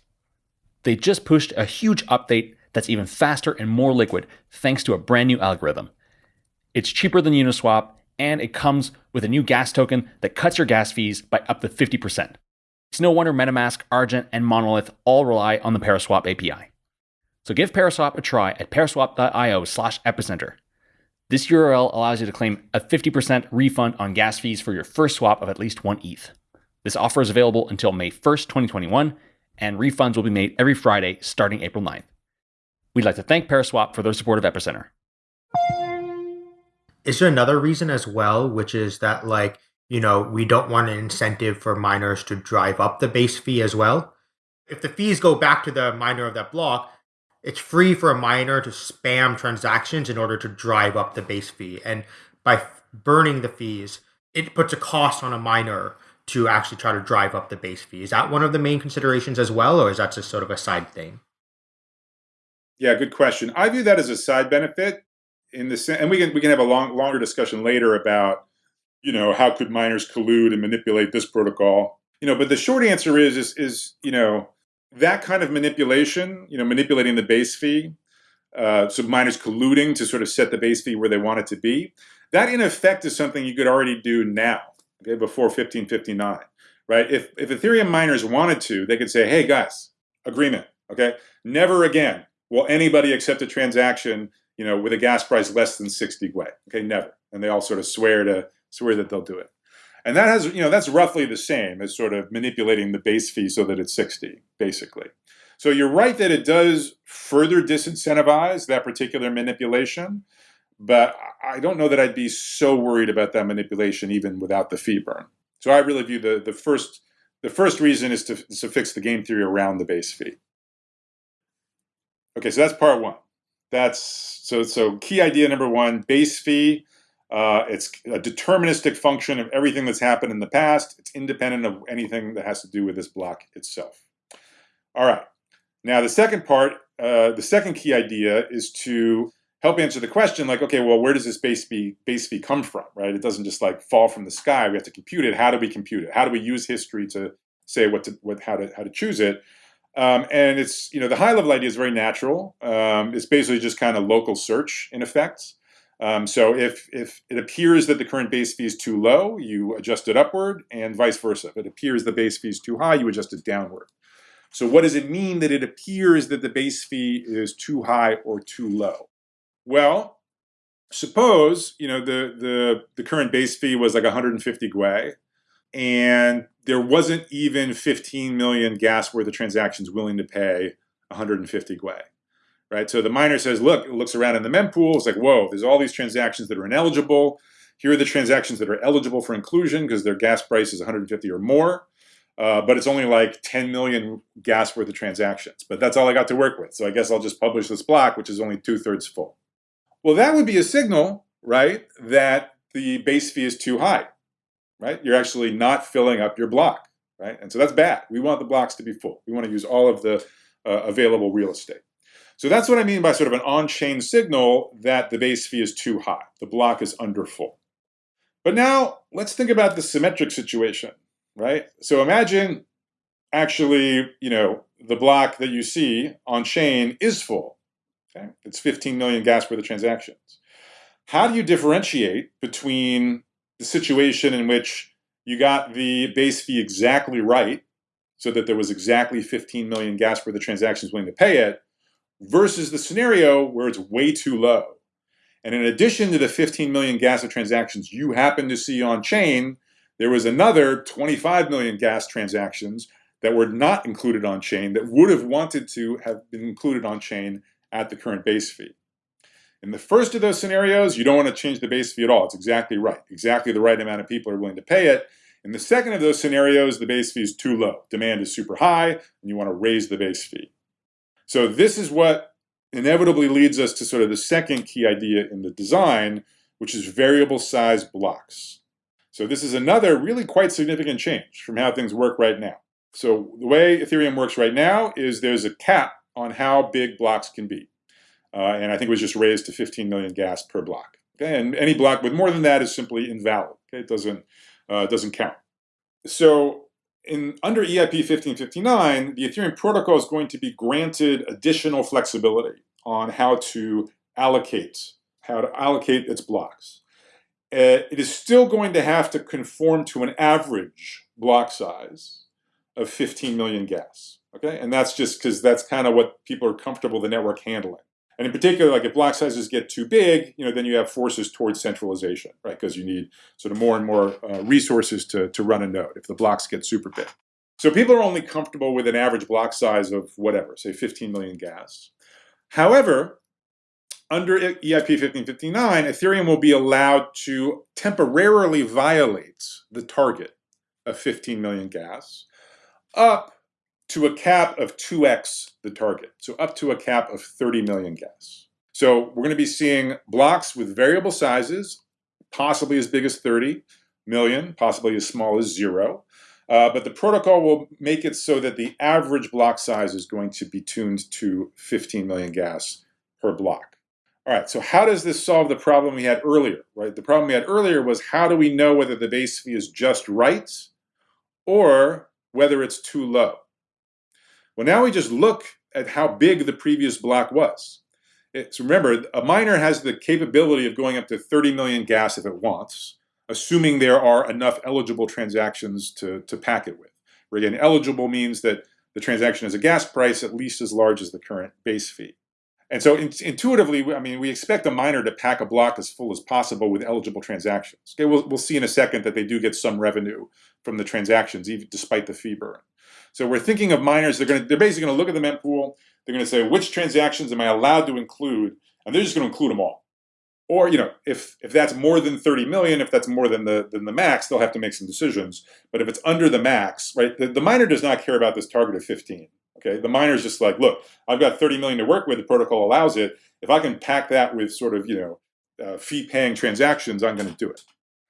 Speaker 6: They just pushed a huge update that's even faster and more liquid thanks to a brand new algorithm. It's cheaper than Uniswap, and it comes with a new gas token that cuts your gas fees by up to 50%. It's no wonder MetaMask, Argent, and Monolith all rely on the Paraswap API. So give Paraswap a try at paraswap.io slash epicenter. This URL allows you to claim a 50% refund on gas fees for your first swap of at least one ETH. This offer is available until May 1st, 2021, and refunds will be made every Friday starting April 9th. We'd like to thank Paraswap for their support of Epicenter.
Speaker 2: Is there another reason as well, which is that like, you know, we don't want an incentive for miners to drive up the base fee as well? If the fees go back to the miner of that block, it's free for a miner to spam transactions in order to drive up the base fee. And by burning the fees, it puts a cost on a miner to actually try to drive up the base fee. Is that one of the main considerations as well, or is that just sort of a side thing?
Speaker 3: Yeah, good question. I view that as a side benefit in the sense, and we can we can have a long longer discussion later about you know how could miners collude and manipulate this protocol. You know, but the short answer is is is you know that kind of manipulation, you know, manipulating the base fee, uh, so miners colluding to sort of set the base fee where they want it to be. That in effect is something you could already do now, okay, before 1559, right? If if Ethereum miners wanted to, they could say, hey guys, agreement, okay, never again will anybody accept a transaction, you know, with a gas price less than 60 Gwei? Okay, never. And they all sort of swear to swear that they'll do it. And that has, you know, that's roughly the same as sort of manipulating the base fee so that it's 60, basically. So you're right that it does further disincentivize that particular manipulation, but I don't know that I'd be so worried about that manipulation even without the fee burn. So I really view the, the first the first reason is to, is to fix the game theory around the base fee. Okay, so that's part one. That's so so key idea number one, base fee. Uh, it's a deterministic function of everything that's happened in the past. It's independent of anything that has to do with this block itself. All right. Now the second part, uh, the second key idea is to help answer the question like, okay, well, where does this base fee, base fee come from, right? It doesn't just like fall from the sky. We have to compute it. How do we compute it? How do we use history to say what to, what, how to, how to choose it? Um, and it's, you know, the high level idea is very natural. Um, it's basically just kind of local search in effect. Um, so if, if it appears that the current base fee is too low, you adjust it upward and vice versa. If it appears the base fee is too high, you adjust it downward. So what does it mean that it appears that the base fee is too high or too low? Well, suppose, you know, the, the, the current base fee was like 150 Gwei and there wasn't even 15 million gas worth of transactions willing to pay 150 Gwei, right? So the miner says, look, it looks around in the mempool, it's like, whoa, there's all these transactions that are ineligible. Here are the transactions that are eligible for inclusion because their gas price is 150 or more. Uh, but it's only like 10 million gas worth of transactions. But that's all I got to work with. So I guess I'll just publish this block, which is only two thirds full. Well, that would be a signal, right, that the base fee is too high right? You're actually not filling up your block, right? And so that's bad. We want the blocks to be full. We want to use all of the uh, available real estate. So that's what I mean by sort of an on-chain signal that the base fee is too high. The block is under full. But now let's think about the symmetric situation, right? So imagine actually, you know, the block that you see on chain is full. Okay? It's 15 million gas worth of transactions. How do you differentiate between the situation in which you got the base fee exactly right, so that there was exactly 15 million gas worth of transactions willing to pay it, versus the scenario where it's way too low. And in addition to the 15 million gas of transactions you happen to see on chain, there was another 25 million gas transactions that were not included on chain that would have wanted to have been included on chain at the current base fee. In the first of those scenarios, you don't want to change the base fee at all. It's exactly right. Exactly the right amount of people are willing to pay it. In the second of those scenarios, the base fee is too low. Demand is super high, and you want to raise the base fee. So this is what inevitably leads us to sort of the second key idea in the design, which is variable size blocks. So this is another really quite significant change from how things work right now. So the way Ethereum works right now is there's a cap on how big blocks can be uh, and I think it was just raised to 15 million gas per block. Okay, and any block with more than that is simply invalid. Okay, it doesn't uh, doesn't count. So in under EIP 1559, the Ethereum protocol is going to be granted additional flexibility on how to allocate how to allocate its blocks. Uh, it is still going to have to conform to an average block size of 15 million gas. Okay, and that's just because that's kind of what people are comfortable the network handling. And in particular, like if block sizes get too big, you know, then you have forces towards centralization, right? Because you need sort of more and more uh, resources to, to run a node if the blocks get super big. So people are only comfortable with an average block size of whatever, say 15 million gas. However, under EIP 1559, Ethereum will be allowed to temporarily violate the target of 15 million gas up to a cap of 2x the target. So up to a cap of 30 million gas. So we're going to be seeing blocks with variable sizes, possibly as big as 30 million, possibly as small as zero. Uh, but the protocol will make it so that the average block size is going to be tuned to 15 million gas per block. All right, so how does this solve the problem we had earlier, right? The problem we had earlier was how do we know whether the base fee is just right or whether it's too low? Well, now we just look at how big the previous block was. It's, remember, a miner has the capability of going up to 30 million gas if it wants, assuming there are enough eligible transactions to, to pack it with. Where again, eligible means that the transaction has a gas price at least as large as the current base fee. And so in, intuitively, I mean, we expect a miner to pack a block as full as possible with eligible transactions. Okay, we'll, we'll see in a second that they do get some revenue from the transactions, even despite the fee burn. So we're thinking of miners, they're, gonna, they're basically going to look at the mempool, they're going to say, which transactions am I allowed to include? And they're just going to include them all. Or, you know, if, if that's more than 30 million, if that's more than the, than the max, they'll have to make some decisions. But if it's under the max, right, the, the miner does not care about this target of 15. Okay, the miner is just like, look, I've got 30 million to work with. The protocol allows it. If I can pack that with sort of, you know, uh, fee-paying transactions, I'm going to do it.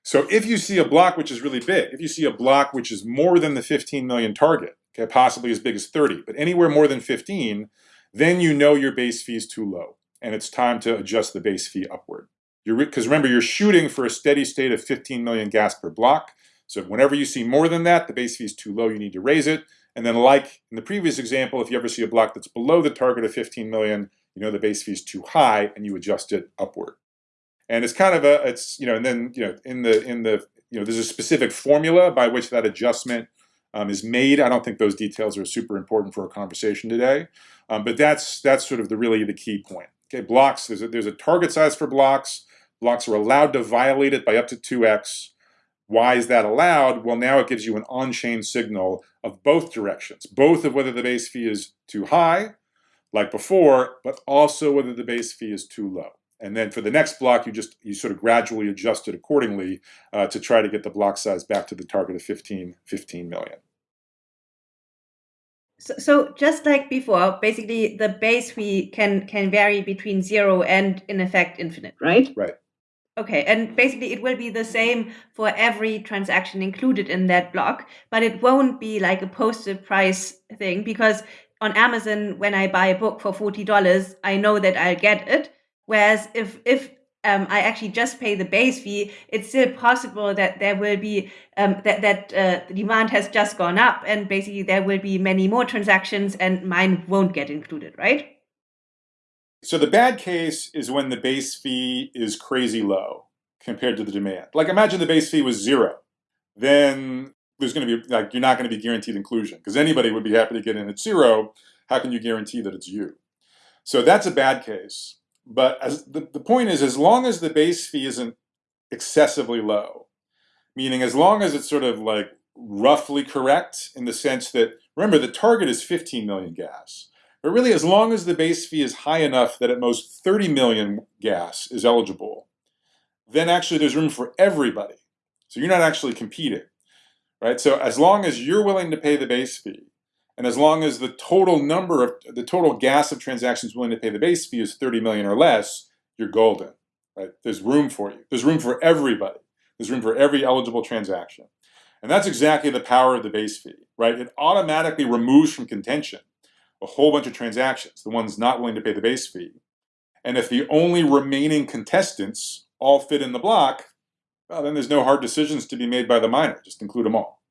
Speaker 3: So if you see a block which is really big, if you see a block which is more than the 15 million target, okay, possibly as big as 30, but anywhere more than 15, then you know your base fee is too low, and it's time to adjust the base fee upward. Because remember, you're shooting for a steady state of 15 million gas per block. So whenever you see more than that, the base fee is too low, you need to raise it. And then like in the previous example, if you ever see a block that's below the target of 15 million, you know the base fee is too high and you adjust it upward. And it's kind of a, it's, you know, and then, you know, in the, in the, you know, there's a specific formula by which that adjustment um, is made. I don't think those details are super important for a conversation today, um, but that's, that's sort of the really the key point. Okay, blocks, there's a, there's a target size for blocks. Blocks are allowed to violate it by up to 2x. Why is that allowed? Well, now it gives you an on-chain signal of both directions, both of whether the base fee is too high, like before, but also whether the base fee is too low. And then for the next block, you just you sort of gradually adjust it accordingly uh, to try to get the block size back to the target of 15, 15 million.
Speaker 1: So, so just like before, basically the base fee can can vary between zero and in effect infinite, right?
Speaker 3: Right.
Speaker 1: Okay, and basically it will be the same for every transaction included in that block, but it won't be like a posted price thing because on Amazon, when I buy a book for $40, I know that I'll get it. Whereas if, if um, I actually just pay the base fee, it's still possible that there will be um, that that uh, the demand has just gone up, and basically there will be many more transactions, and mine won't get included, right?
Speaker 3: So the bad case is when the base fee is crazy low compared to the demand. Like imagine the base fee was zero. Then there's going to be like you're not going to be guaranteed inclusion because anybody would be happy to get in at zero. How can you guarantee that it's you? So that's a bad case. But as the, the point is, as long as the base fee isn't excessively low, meaning as long as it's sort of like roughly correct in the sense that remember the target is 15 million gas. But really, as long as the base fee is high enough that at most 30 million gas is eligible, then actually there's room for everybody. So you're not actually competing, right? So as long as you're willing to pay the base fee, and as long as the total number of the total gas of transactions willing to pay the base fee is 30 million or less, you're golden, right? There's room for you. There's room for everybody. There's room for every eligible transaction. And that's exactly the power of the base fee, right? It automatically removes from contention a whole bunch of transactions, the ones not willing to pay the base fee. And if the only remaining contestants all fit in the block, well, then there's no hard decisions to be made by the miner. Just include them all.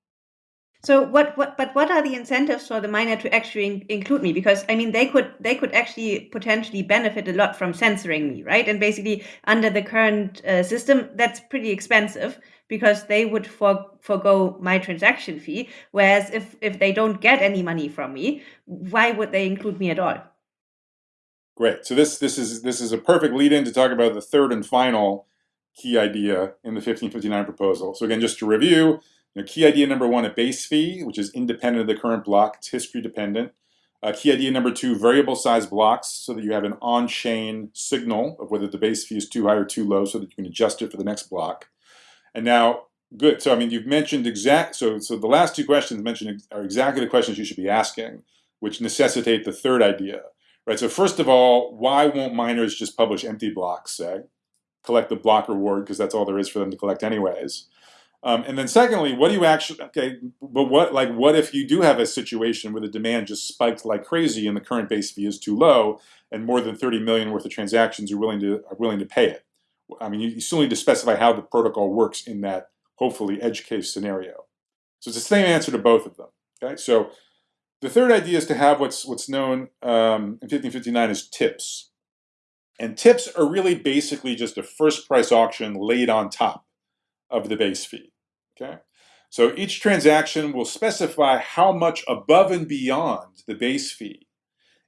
Speaker 1: So what, what, but what are the incentives for the miner to actually in, include me? Because I mean, they could, they could actually potentially benefit a lot from censoring me, right? And basically, under the current uh, system, that's pretty expensive because they would for, forego my transaction fee. Whereas if, if they don't get any money from me, why would they include me at all?
Speaker 3: Great. So this this is this is a perfect lead in to talk about the third and final key idea in the 1559 proposal. So again, just to review, Know, key idea number one, a base fee, which is independent of the current block. It's history dependent. Uh, key idea number two, variable size blocks so that you have an on-chain signal of whether the base fee is too high or too low so that you can adjust it for the next block. And now, good. So, I mean, you've mentioned exact, so, so the last two questions mentioned are exactly the questions you should be asking, which necessitate the third idea, right? So first of all, why won't miners just publish empty blocks, say? Collect the block reward because that's all there is for them to collect anyways. Um, and then secondly, what do you actually, okay, but what, like, what if you do have a situation where the demand just spiked like crazy and the current base fee is too low and more than 30 million worth of transactions are willing to, are willing to pay it? I mean, you, you still need to specify how the protocol works in that, hopefully, edge case scenario. So it's the same answer to both of them, okay? So the third idea is to have what's, what's known um, in 1559 as tips. And tips are really basically just a first price auction laid on top of the base fee. Okay, so each transaction will specify how much above and beyond the base fee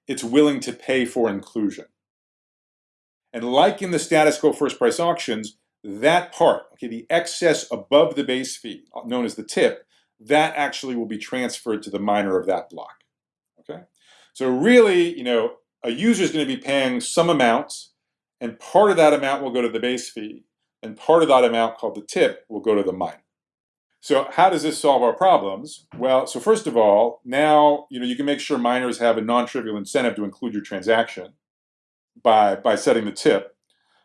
Speaker 3: it's willing to pay for inclusion. And like in the status quo first price auctions, that part, okay, the excess above the base fee, known as the tip, that actually will be transferred to the miner of that block. Okay, so really, you know, a user is going to be paying some amount, and part of that amount will go to the base fee, and part of that amount called the tip will go to the miner. So how does this solve our problems? Well, so first of all, now you know you can make sure miners have a non-trivial incentive to include your transaction by by setting the tip,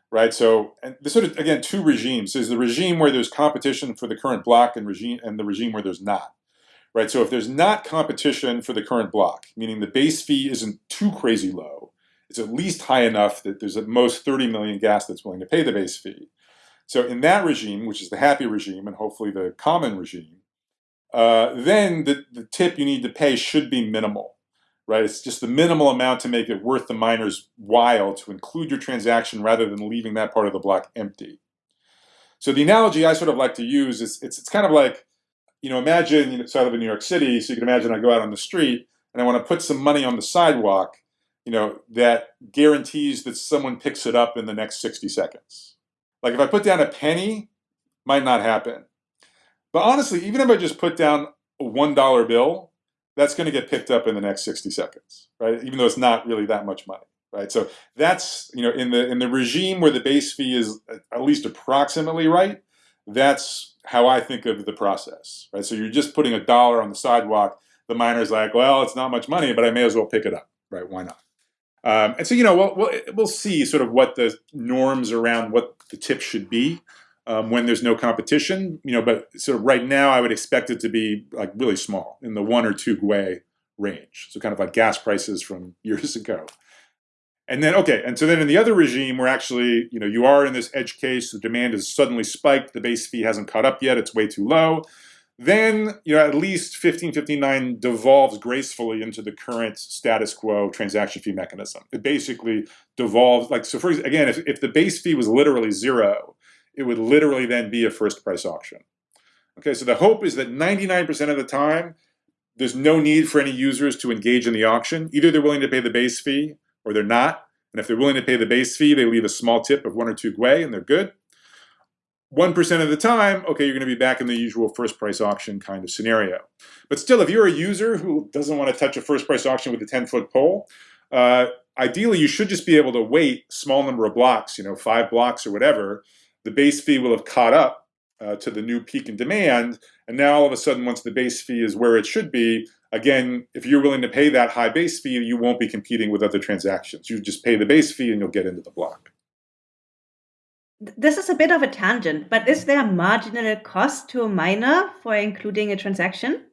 Speaker 3: right? So and this sort of again two regimes. There's the regime where there's competition for the current block and regime and the regime where there's not. Right. So if there's not competition for the current block, meaning the base fee isn't too crazy low, it's at least high enough that there's at most 30 million gas that's willing to pay the base fee so in that regime, which is the happy regime and hopefully the common regime, uh, then the, the tip you need to pay should be minimal, right? It's just the minimal amount to make it worth the miner's while to include your transaction rather than leaving that part of the block empty. So the analogy I sort of like to use is it's, it's kind of like, you know, imagine, you know, so I live in New York City, so you can imagine I go out on the street and I want to put some money on the sidewalk, you know, that guarantees that someone picks it up in the next 60 seconds like if I put down a penny, might not happen. But honestly, even if I just put down a $1 bill, that's going to get picked up in the next 60 seconds, right? Even though it's not really that much money, right? So that's, you know, in the in the regime where the base fee is uh, at least approximately right, that's how I think of the process, right? So you're just putting a dollar on the sidewalk. The miner's like, well, it's not much money, but I may as well pick it up, right? Why not? Um, and so, you know, we'll, we'll, we'll, see sort of what the norms around what the tip should be um, when there's no competition, you know, but sort of right now I would expect it to be like really small in the one or two gwei range. So kind of like gas prices from years ago. And then, okay, and so then in the other regime where actually, you know, you are in this edge case, the demand is suddenly spiked, the base fee hasn't caught up yet, it's way too low then you know at least 1559 devolves gracefully into the current status quo transaction fee mechanism. It basically devolves like so. For again, if, if the base fee was literally zero, it would literally then be a first price auction. Okay, so the hope is that 99% of the time, there's no need for any users to engage in the auction. Either they're willing to pay the base fee or they're not. And if they're willing to pay the base fee, they leave a small tip of one or two gwei and they're good. 1% of the time, okay, you're going to be back in the usual first price auction kind of scenario. But still, if you're a user who doesn't want to touch a first price auction with a 10 foot pole, uh, ideally you should just be able to wait small number of blocks, you know, five blocks or whatever. The base fee will have caught up uh, to the new peak in demand. And now all of a sudden, once the base fee is where it should be, again, if you're willing to pay that high base fee, you won't be competing with other transactions. You just pay the base fee and you'll get into the block.
Speaker 1: This is a bit of a tangent, but is there a marginal cost to a miner for including a transaction?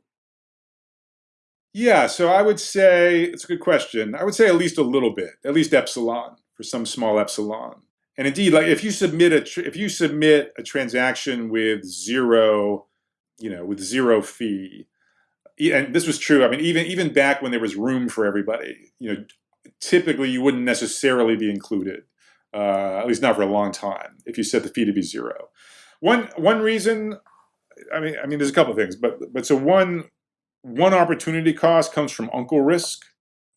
Speaker 3: Yeah, so I would say it's a good question. I would say at least a little bit, at least epsilon for some small epsilon. And indeed, like if you submit a if you submit a transaction with zero, you know, with zero fee, and this was true. I mean, even even back when there was room for everybody, you know, typically you wouldn't necessarily be included uh, at least not for a long time, if you set the fee to be zero. One one reason, I mean, I mean, there's a couple of things, but but so one one opportunity cost comes from uncle risk,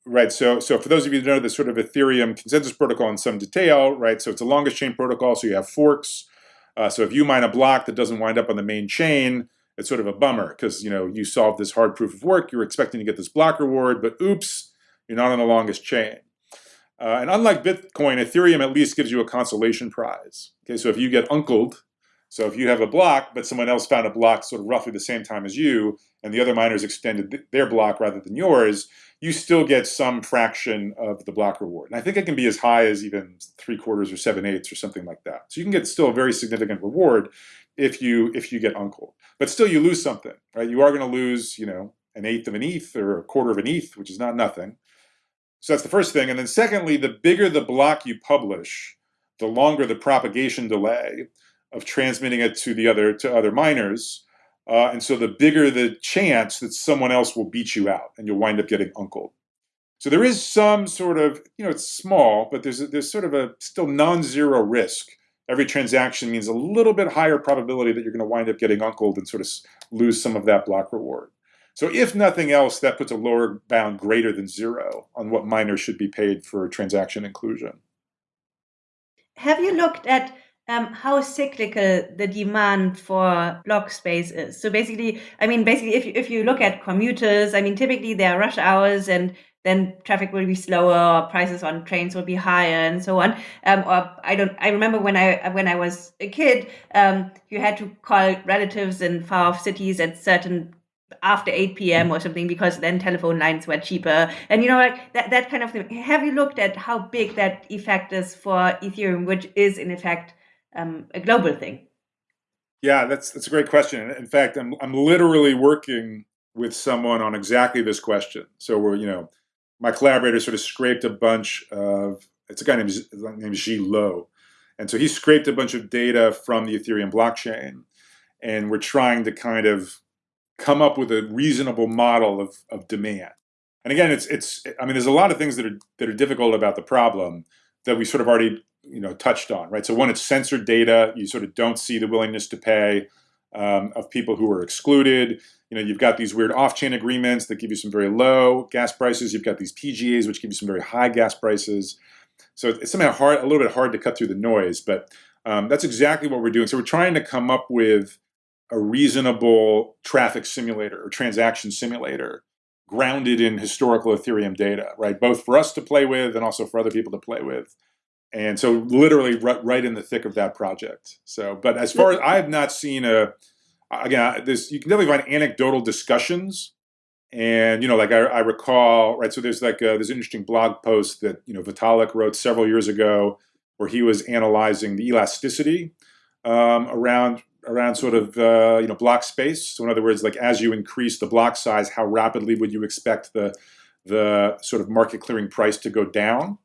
Speaker 3: right? So so for those of you who know the sort of Ethereum consensus protocol in some detail, right? So it's a longest chain protocol, so you have forks. Uh, so if you mine a block that doesn't wind up on the main chain, it's sort of a bummer because you know you solved this hard proof of work, you're expecting to get this block reward, but oops, you're not on the longest chain. Uh, and unlike Bitcoin, Ethereum at least gives you a consolation prize. Okay, so if you get uncled, so if you have a block, but someone else found a block sort of roughly the same time as you, and the other miners extended th their block rather than yours, you still get some fraction of the block reward. And I think it can be as high as even three quarters or seven eighths or something like that. So you can get still a very significant reward if you if you get uncled. But still you lose something, right? You are going to lose, you know, an eighth of an ETH or a quarter of an ETH, which is not nothing. So that's the first thing. And then secondly, the bigger the block you publish, the longer the propagation delay of transmitting it to the other to other miners. Uh, and so the bigger the chance that someone else will beat you out and you'll wind up getting uncled. So there is some sort of, you know, it's small, but there's a, there's sort of a still non-zero risk. Every transaction means a little bit higher probability that you're going to wind up getting uncled and sort of lose some of that block reward. So if nothing else, that puts a lower bound greater than zero on what miners should be paid for transaction inclusion.
Speaker 1: Have you looked at um, how cyclical the demand for block space is? So basically, I mean, basically, if you, if you look at commuters, I mean, typically there are rush hours and then traffic will be slower, or prices on trains will be higher, and so on. Um, or I don't. I remember when I when I was a kid, um, you had to call relatives in far off cities at certain after 8 p.m. or something because then telephone lines were cheaper. And you know like that, that kind of thing. Have you looked at how big that effect is for ethereum which is in effect um, a global thing?
Speaker 3: Yeah that's that's a great question. In fact i'm, I'm literally working with someone on exactly this question. So we're you know my collaborator sort of scraped a bunch of it's a guy named named Zhi Lo. And so he scraped a bunch of data from the ethereum blockchain. And we're trying to kind of come up with a reasonable model of, of demand. And again, it's it's I mean, there's a lot of things that are that are difficult about the problem that we sort of already you know touched on, right? So one, it's censored data. You sort of don't see the willingness to pay um, of people who are excluded. You know, you've got these weird off-chain agreements that give you some very low gas prices. You've got these PGAs which give you some very high gas prices. So it's somehow hard, a little bit hard to cut through the noise, but um, that's exactly what we're doing. So we're trying to come up with a reasonable traffic simulator or transaction simulator grounded in historical Ethereum data, right? Both for us to play with and also for other people to play with. And so literally right, right in the thick of that project. So, but as far as I have not seen a, again, this, you can definitely find anecdotal discussions. And, you know, like I, I recall, right, so there's like a, this interesting blog post that, you know, Vitalik wrote several years ago where he was analyzing the elasticity um, around around sort of uh, you know block space. So in other words, like as you increase the block size, how rapidly would you expect the the sort of market clearing price to go down?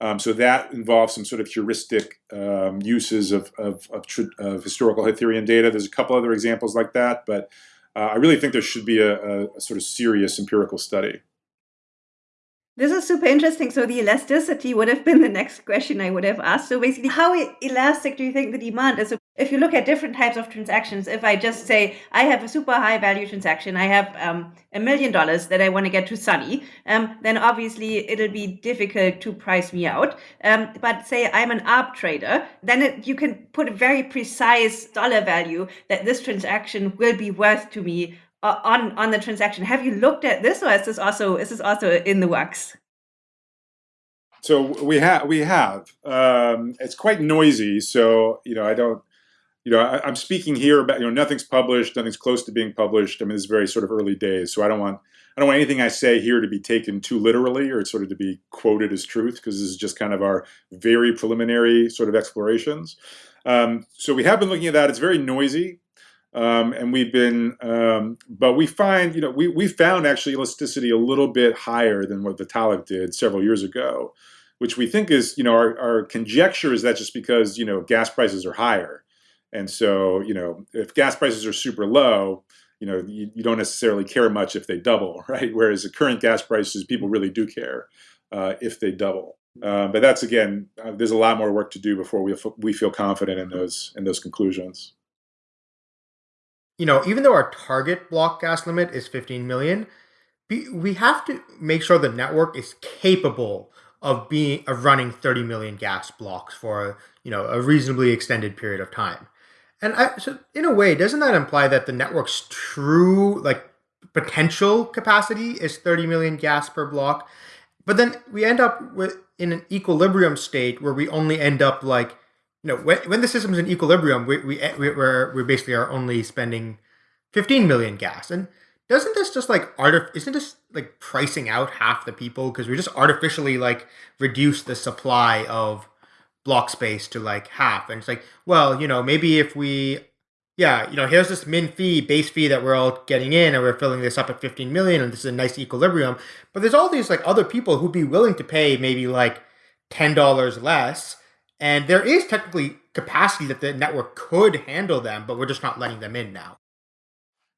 Speaker 3: Um, so that involves some sort of heuristic um, uses of, of, of, of, historical Ethereum data. There's a couple other examples like that, but uh, I really think there should be a, a, a sort of serious empirical study.
Speaker 1: This is super interesting. So the elasticity would have been the next question I would have asked. So basically, how elastic do you think the demand is? So if you look at different types of transactions, if I just say I have a super high value transaction, I have um, a million dollars that I want to get to Sunny, um, then obviously it'll be difficult to price me out. Um, but say I'm an ARB trader, then it, you can put a very precise dollar value that this transaction will be worth to me uh, on on the transaction. Have you looked at this, or is this also is this also in the works?
Speaker 3: So we have we have. Um, it's quite noisy, so you know I don't. You know, I, am speaking here about you know nothing's published, nothing's close to being published. I mean, it's very sort of early days, so I don't want I don't want anything I say here to be taken too literally or sort of to be quoted as truth because this is just kind of our very preliminary sort of explorations. Um, so we have been looking at that. It's very noisy. Um, and we've been, um, but we find, you know, we, we found actually elasticity a little bit higher than what Vitalik did several years ago, which we think is, you know, our, our conjecture is that just because, you know, gas prices are higher. And so, you know, if gas prices are super low, you know, you, you don't necessarily care much if they double, right? Whereas the current gas prices, people really do care uh, if they double. Uh, but that's again, uh, there's a lot more work to do before we we feel confident in those in those conclusions
Speaker 2: you know, even though our target block gas limit is 15 million, we have to make sure the network is capable of being of running 30 million gas blocks for you know a reasonably extended period of time. And I, so in a way, doesn't that imply that the network's true like potential capacity is 30 million gas per block? But then we end up with in an equilibrium state where we only end up like, you know, when, when the system's in equilibrium, we, we, eh, we, we're, we basically are only spending 15 million gas. And doesn't this just like art isn't this like pricing out half the people because we just artificially like reduce the supply of block space to like half and it's like well you know maybe if we yeah you know here's this min fee base fee that we're all getting in and we're filling this up at 15 million and this is a nice equilibrium but there's all these like other people who'd be willing to pay maybe like $10 less and there is technically capacity that the network could handle them but we're just not letting them in now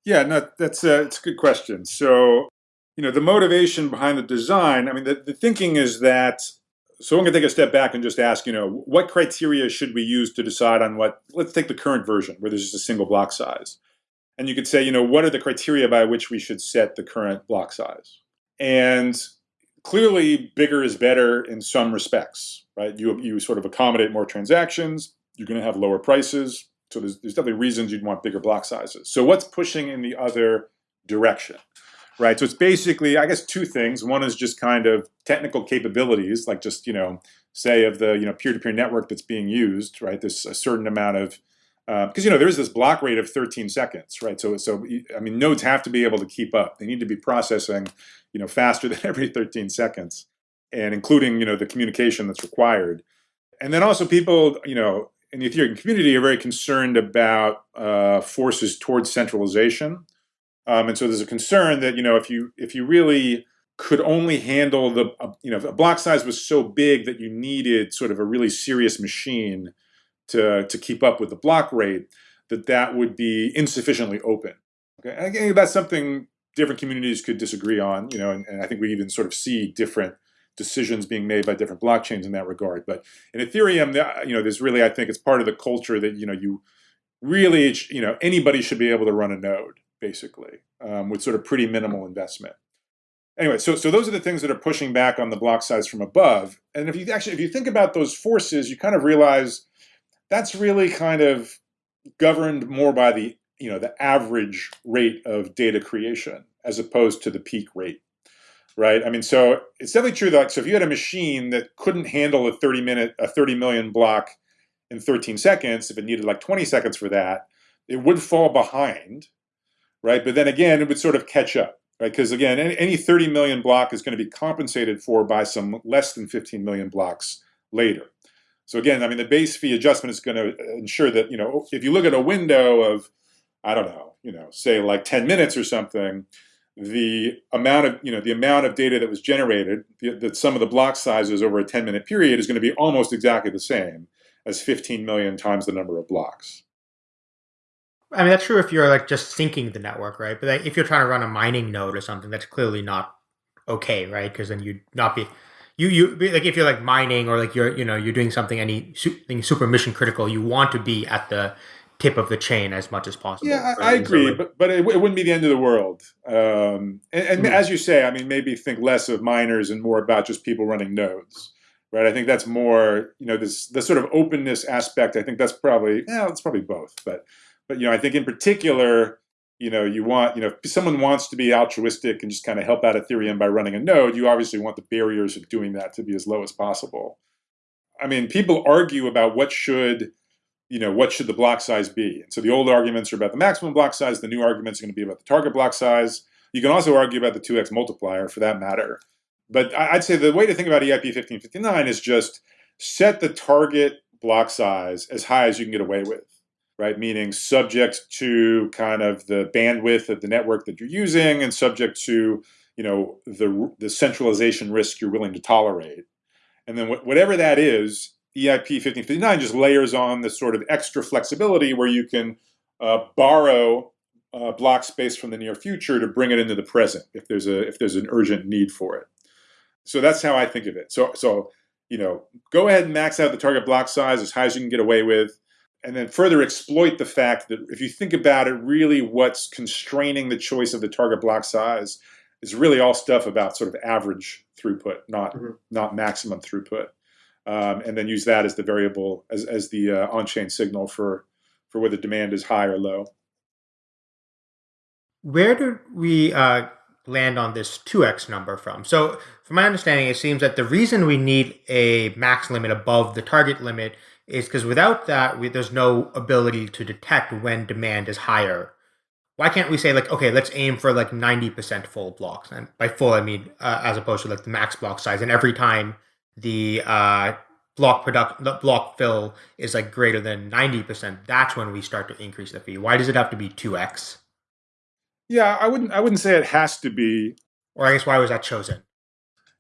Speaker 3: yeah, no, that's a, it's a good question. So, you know, the motivation behind the design, I mean, the, the thinking is that, so I'm going to take a step back and just ask, you know, what criteria should we use to decide on what, let's take the current version where there's just a single block size. And you could say, you know, what are the criteria by which we should set the current block size? And clearly bigger is better in some respects, right? You, you sort of accommodate more transactions, you're going to have lower prices, so there's, there's definitely reasons you'd want bigger block sizes. So what's pushing in the other direction, right? So it's basically, I guess, two things. One is just kind of technical capabilities, like just, you know, say of the, you know, peer-to-peer -peer network that's being used, right? There's a certain amount of, because, uh, you know, there's this block rate of 13 seconds, right? So, so, I mean, nodes have to be able to keep up. They need to be processing, you know, faster than every 13 seconds and including, you know, the communication that's required. And then also people, you know, in the Ethereum community are very concerned about uh, forces towards centralization. Um, and so there's a concern that, you know, if you if you really could only handle the, uh, you know, block size was so big that you needed sort of a really serious machine to, to keep up with the block rate, that that would be insufficiently open. Okay, and again, that's something different communities could disagree on, you know, and, and I think we even sort of see different decisions being made by different blockchains in that regard. But in Ethereum, you know, there's really, I think it's part of the culture that, you know, you really, you know, anybody should be able to run a node, basically, um, with sort of pretty minimal investment. Anyway, so, so those are the things that are pushing back on the block size from above. And if you actually, if you think about those forces, you kind of realize that's really kind of governed more by the, you know, the average rate of data creation as opposed to the peak rate right? I mean, so it's definitely true that like, so if you had a machine that couldn't handle a 30 minute, a 30 million block in 13 seconds, if it needed like 20 seconds for that, it would fall behind, right? But then again, it would sort of catch up, right? Because again, any, any 30 million block is going to be compensated for by some less than 15 million blocks later. So again, I mean, the base fee adjustment is going to ensure that, you know, if you look at a window of, I don't know, you know, say like 10 minutes or something, the amount of you know the amount of data that was generated, that some of the block sizes over a 10 minute period is going to be almost exactly the same as 15 million times the number of blocks.
Speaker 2: I mean that's true if you're like just syncing the network, right? But like, if you're trying to run a mining node or something, that's clearly not okay, right? Because then you'd not be you you be like if you're like mining or like you're you know you're doing something any something super mission critical, you want to be at the tip of the chain as much as possible.
Speaker 3: Yeah, I, I agree, but but it, it, wouldn't be the end of the world. Um, and, and mm-hmm. as you say, I mean, maybe think less of miners and more about just people running nodes, right? I think that's more, you know, this the sort of openness aspect. I think that's probably, yeah, it's probably both, but but you know, I think in particular, you know, you want, you know, if someone wants to be altruistic and just kind of help out Ethereum by running a node, you obviously want the barriers of doing that to be as low as possible. I mean, people argue about what should you know, what should the block size be? And so the old arguments are about the maximum block size. The new arguments are going to be about the target block size. You can also argue about the 2x multiplier for that matter. But I'd say the way to think about EIP 1559 is just set the target block size as high as you can get away with, right? Meaning subject to kind of the bandwidth of the network that you're using and subject to, you know, the, the centralization risk you're willing to tolerate. And then wh whatever that is, EIP 1559 just layers on this sort of extra flexibility where you can uh, borrow uh, block space from the near future to bring it into the present if there's a if there's an urgent need for it. So that's how I think of it. So so you know, go ahead and max out the target block size as high as you can get away with, and then further exploit the fact that if you think about it, really what's constraining the choice of the target block size is really all stuff about sort of average throughput, not mm -hmm. not maximum throughput um, and then use that as the variable as, as the uh, on-chain signal for for for whether demand is high or low.
Speaker 2: Where do we uh, land on this 2x number from? So, from my understanding, it seems that the reason we need a max limit above the target limit is because without that, we, there's no ability to detect when demand is higher. Why can't we say like, okay, let's aim for like 90% full blocks? And by full, I mean uh, as opposed to like the max block size. And every time the uh, block product, the block fill is like greater than 90%, that's when we start to increase the fee. Why does it have to be 2x?
Speaker 3: Yeah, I wouldn't. I wouldn't say it has to be.
Speaker 2: Or I guess why was that chosen?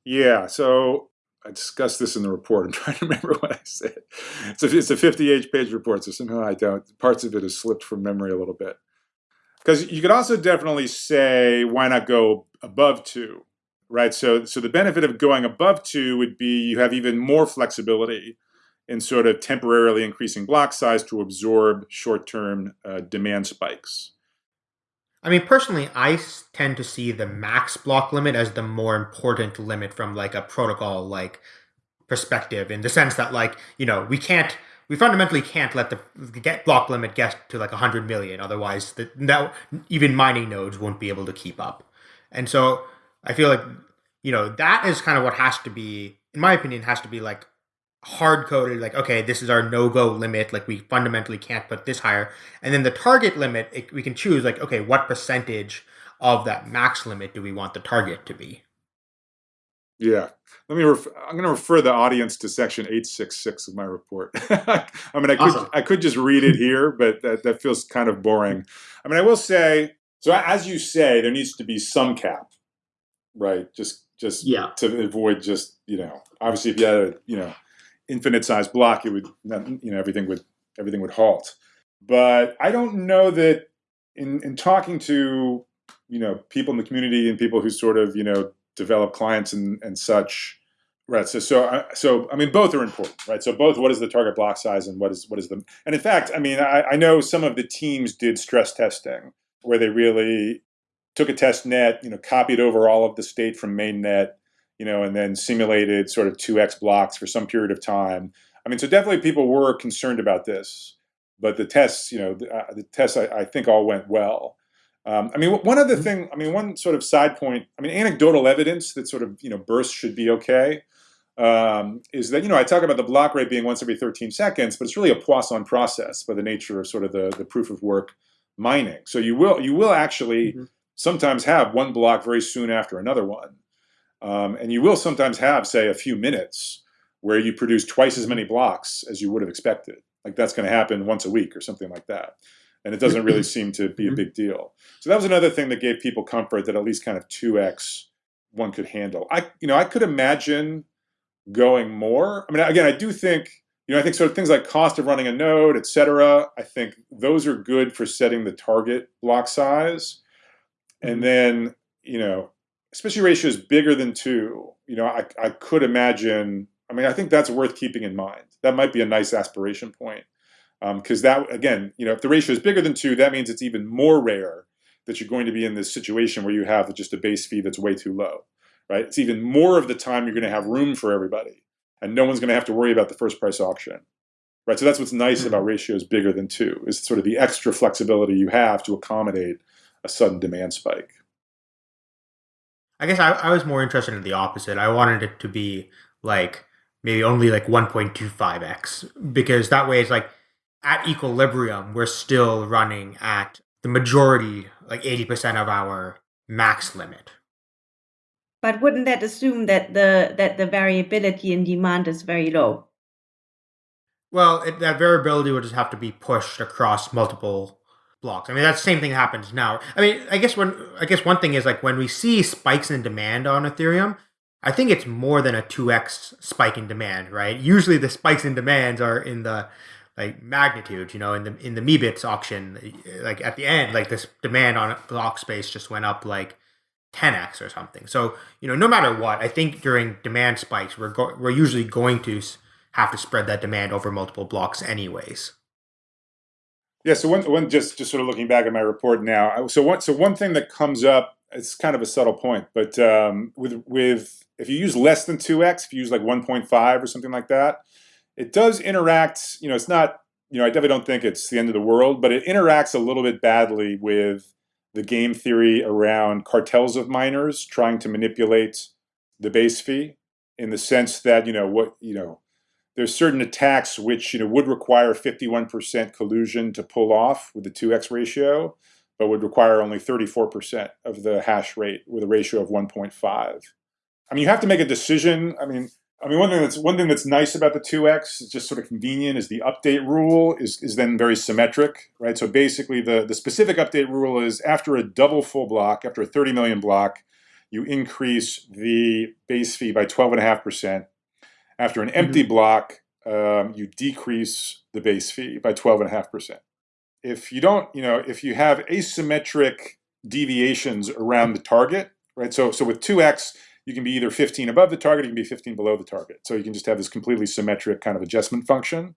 Speaker 3: Yeah, so I discussed this in the report. I'm trying to remember what I said. It's a, it's a 58 page report, so somehow I don't. Parts of it has slipped from memory a little bit. Because you could also definitely say, why not go above two, right? So, so the benefit of going above two would be you have even more flexibility in sort of temporarily increasing block size to absorb short-term uh, demand spikes.
Speaker 2: I mean, personally, I tend to see the max block limit as the more important limit from like a protocol like perspective, in the sense that like you know we can't we fundamentally can't let the get block limit get to like 100 million. Otherwise the, that even mining nodes won't be able to keep up. And so i feel like you know that is kind of what has to be in my opinion has to be like hard coded like okay this is our no go limit like we fundamentally can't put this higher. And then the target limit it, we can choose like okay what percentage of that max limit do we want the target to be?
Speaker 3: Yeah. Let me ref- i'm going to refer the audience to section 866 of my report. I mean i could awesome. i could just read it here but that, that feels kind of boring. I mean i will say so as you say there needs to be some cap right? Just just
Speaker 2: yeah.
Speaker 3: to avoid just you know obviously if you had a you know infinite size block, it would you know everything would everything would halt. But I don't know that in in talking to you know people in the community and people who sort of you know develop clients and and such. Right. So, so, uh, so, I mean, both are important, right? So, both what is the target block size and what is what is the and in fact, I mean, I, I know some of the teams did stress testing where they really took a test net, you know, copied over all of the state from mainnet, you know, and then simulated sort of 2x blocks for some period of time. I mean, so definitely people were concerned about this, but the tests, you know, the, uh, the tests I, I, think all went well. Um, I mean, one other mm-hmm. thing, I mean, one sort of side point, I mean, anecdotal evidence that sort of, you know, bursts should be okay um, is that, you know, I talk about the block rate being once every 13 seconds, but it's really a Poisson process by the nature of sort of the, the proof of work mining. So you will, you will actually mm-hmm. sometimes have one block very soon after another one. Um, and you will sometimes have, say, a few minutes where you produce twice as many blocks as you would have expected. Like that's going to happen once a week or something like that. And it doesn't really seem to be a mm-hmm. big deal. So that was another thing that gave people comfort that at least kind of 2x one could handle. I, you know, I could imagine going more. I mean, again, I do think, you know, I think sort of things like cost of running a node, et cetera, I think those are good for setting the target block size. And mm-hmm. then, you know, especially ratios bigger than two, you know, I, I could imagine, I mean, I think that's worth keeping in mind. That might be a nice aspiration point. Because um, that, again, you know, if the ratio is bigger than two, that means it's even more rare that you're going to be in this situation where you have just a base fee that's way too low, right? It's even more of the time you're going to have room for everybody, and no one's going to have to worry about the first price auction, right? So that's what's nice about hmm. ratios bigger than two, is sort of the extra flexibility you have to accommodate a sudden demand spike.
Speaker 2: I guess I, I was more interested in the opposite. I wanted it to be like maybe only like 1.25x because that way it's like at equilibrium, we're still running at the majority, like 80% of our max limit.
Speaker 1: But wouldn't that assume that the that the variability in demand is very low?
Speaker 2: Well, it, that variability would just have to be pushed across multiple blocks. I mean, that same thing happens now. I mean, I guess when I guess one thing is like when we see spikes in demand on Ethereum, I think it's more than a two x spike in demand, right? Usually the spikes in demands are in the like magnitude, you know, in the in the Meebits auction, like at the end, like this demand on block space just went up like 10x or something. So you know, no matter what, I think during demand spikes, we're go- we're usually going to have to spread that demand over multiple blocks, anyways.
Speaker 3: Yeah. So one, one just just sort of looking back at my report now. So one so one thing that comes up, it's kind of a subtle point, but um, with with if you use less than two x, if you use like one point five or something like that, it does interact. You know, it's not you know, I definitely don't think it's the end of the world, but it interacts a little bit badly with the game theory around cartels of miners trying to manipulate the base fee in the sense that, you know, what, you know, there's certain attacks which, you know, would require 51% collusion to pull off with the 2x ratio, but would require only 34% of the hash rate with a ratio of 1.5. I mean, you have to make a decision. I mean, I mean, one thing that's one thing that's nice about the 2x is just sort of convenient is the update rule is, is then very symmetric, right? So basically the, the specific update rule is after a double full block, after a 30 million block, you increase the base fee by 12.5%. After an empty mm -hmm. block, um, you decrease the base fee by 12.5%. If you don't, you know, if you have asymmetric deviations around the target, right? So, so with 2x, you can be either 15 above the target, you can be 15 below the target. So you can just have this completely symmetric kind of adjustment function.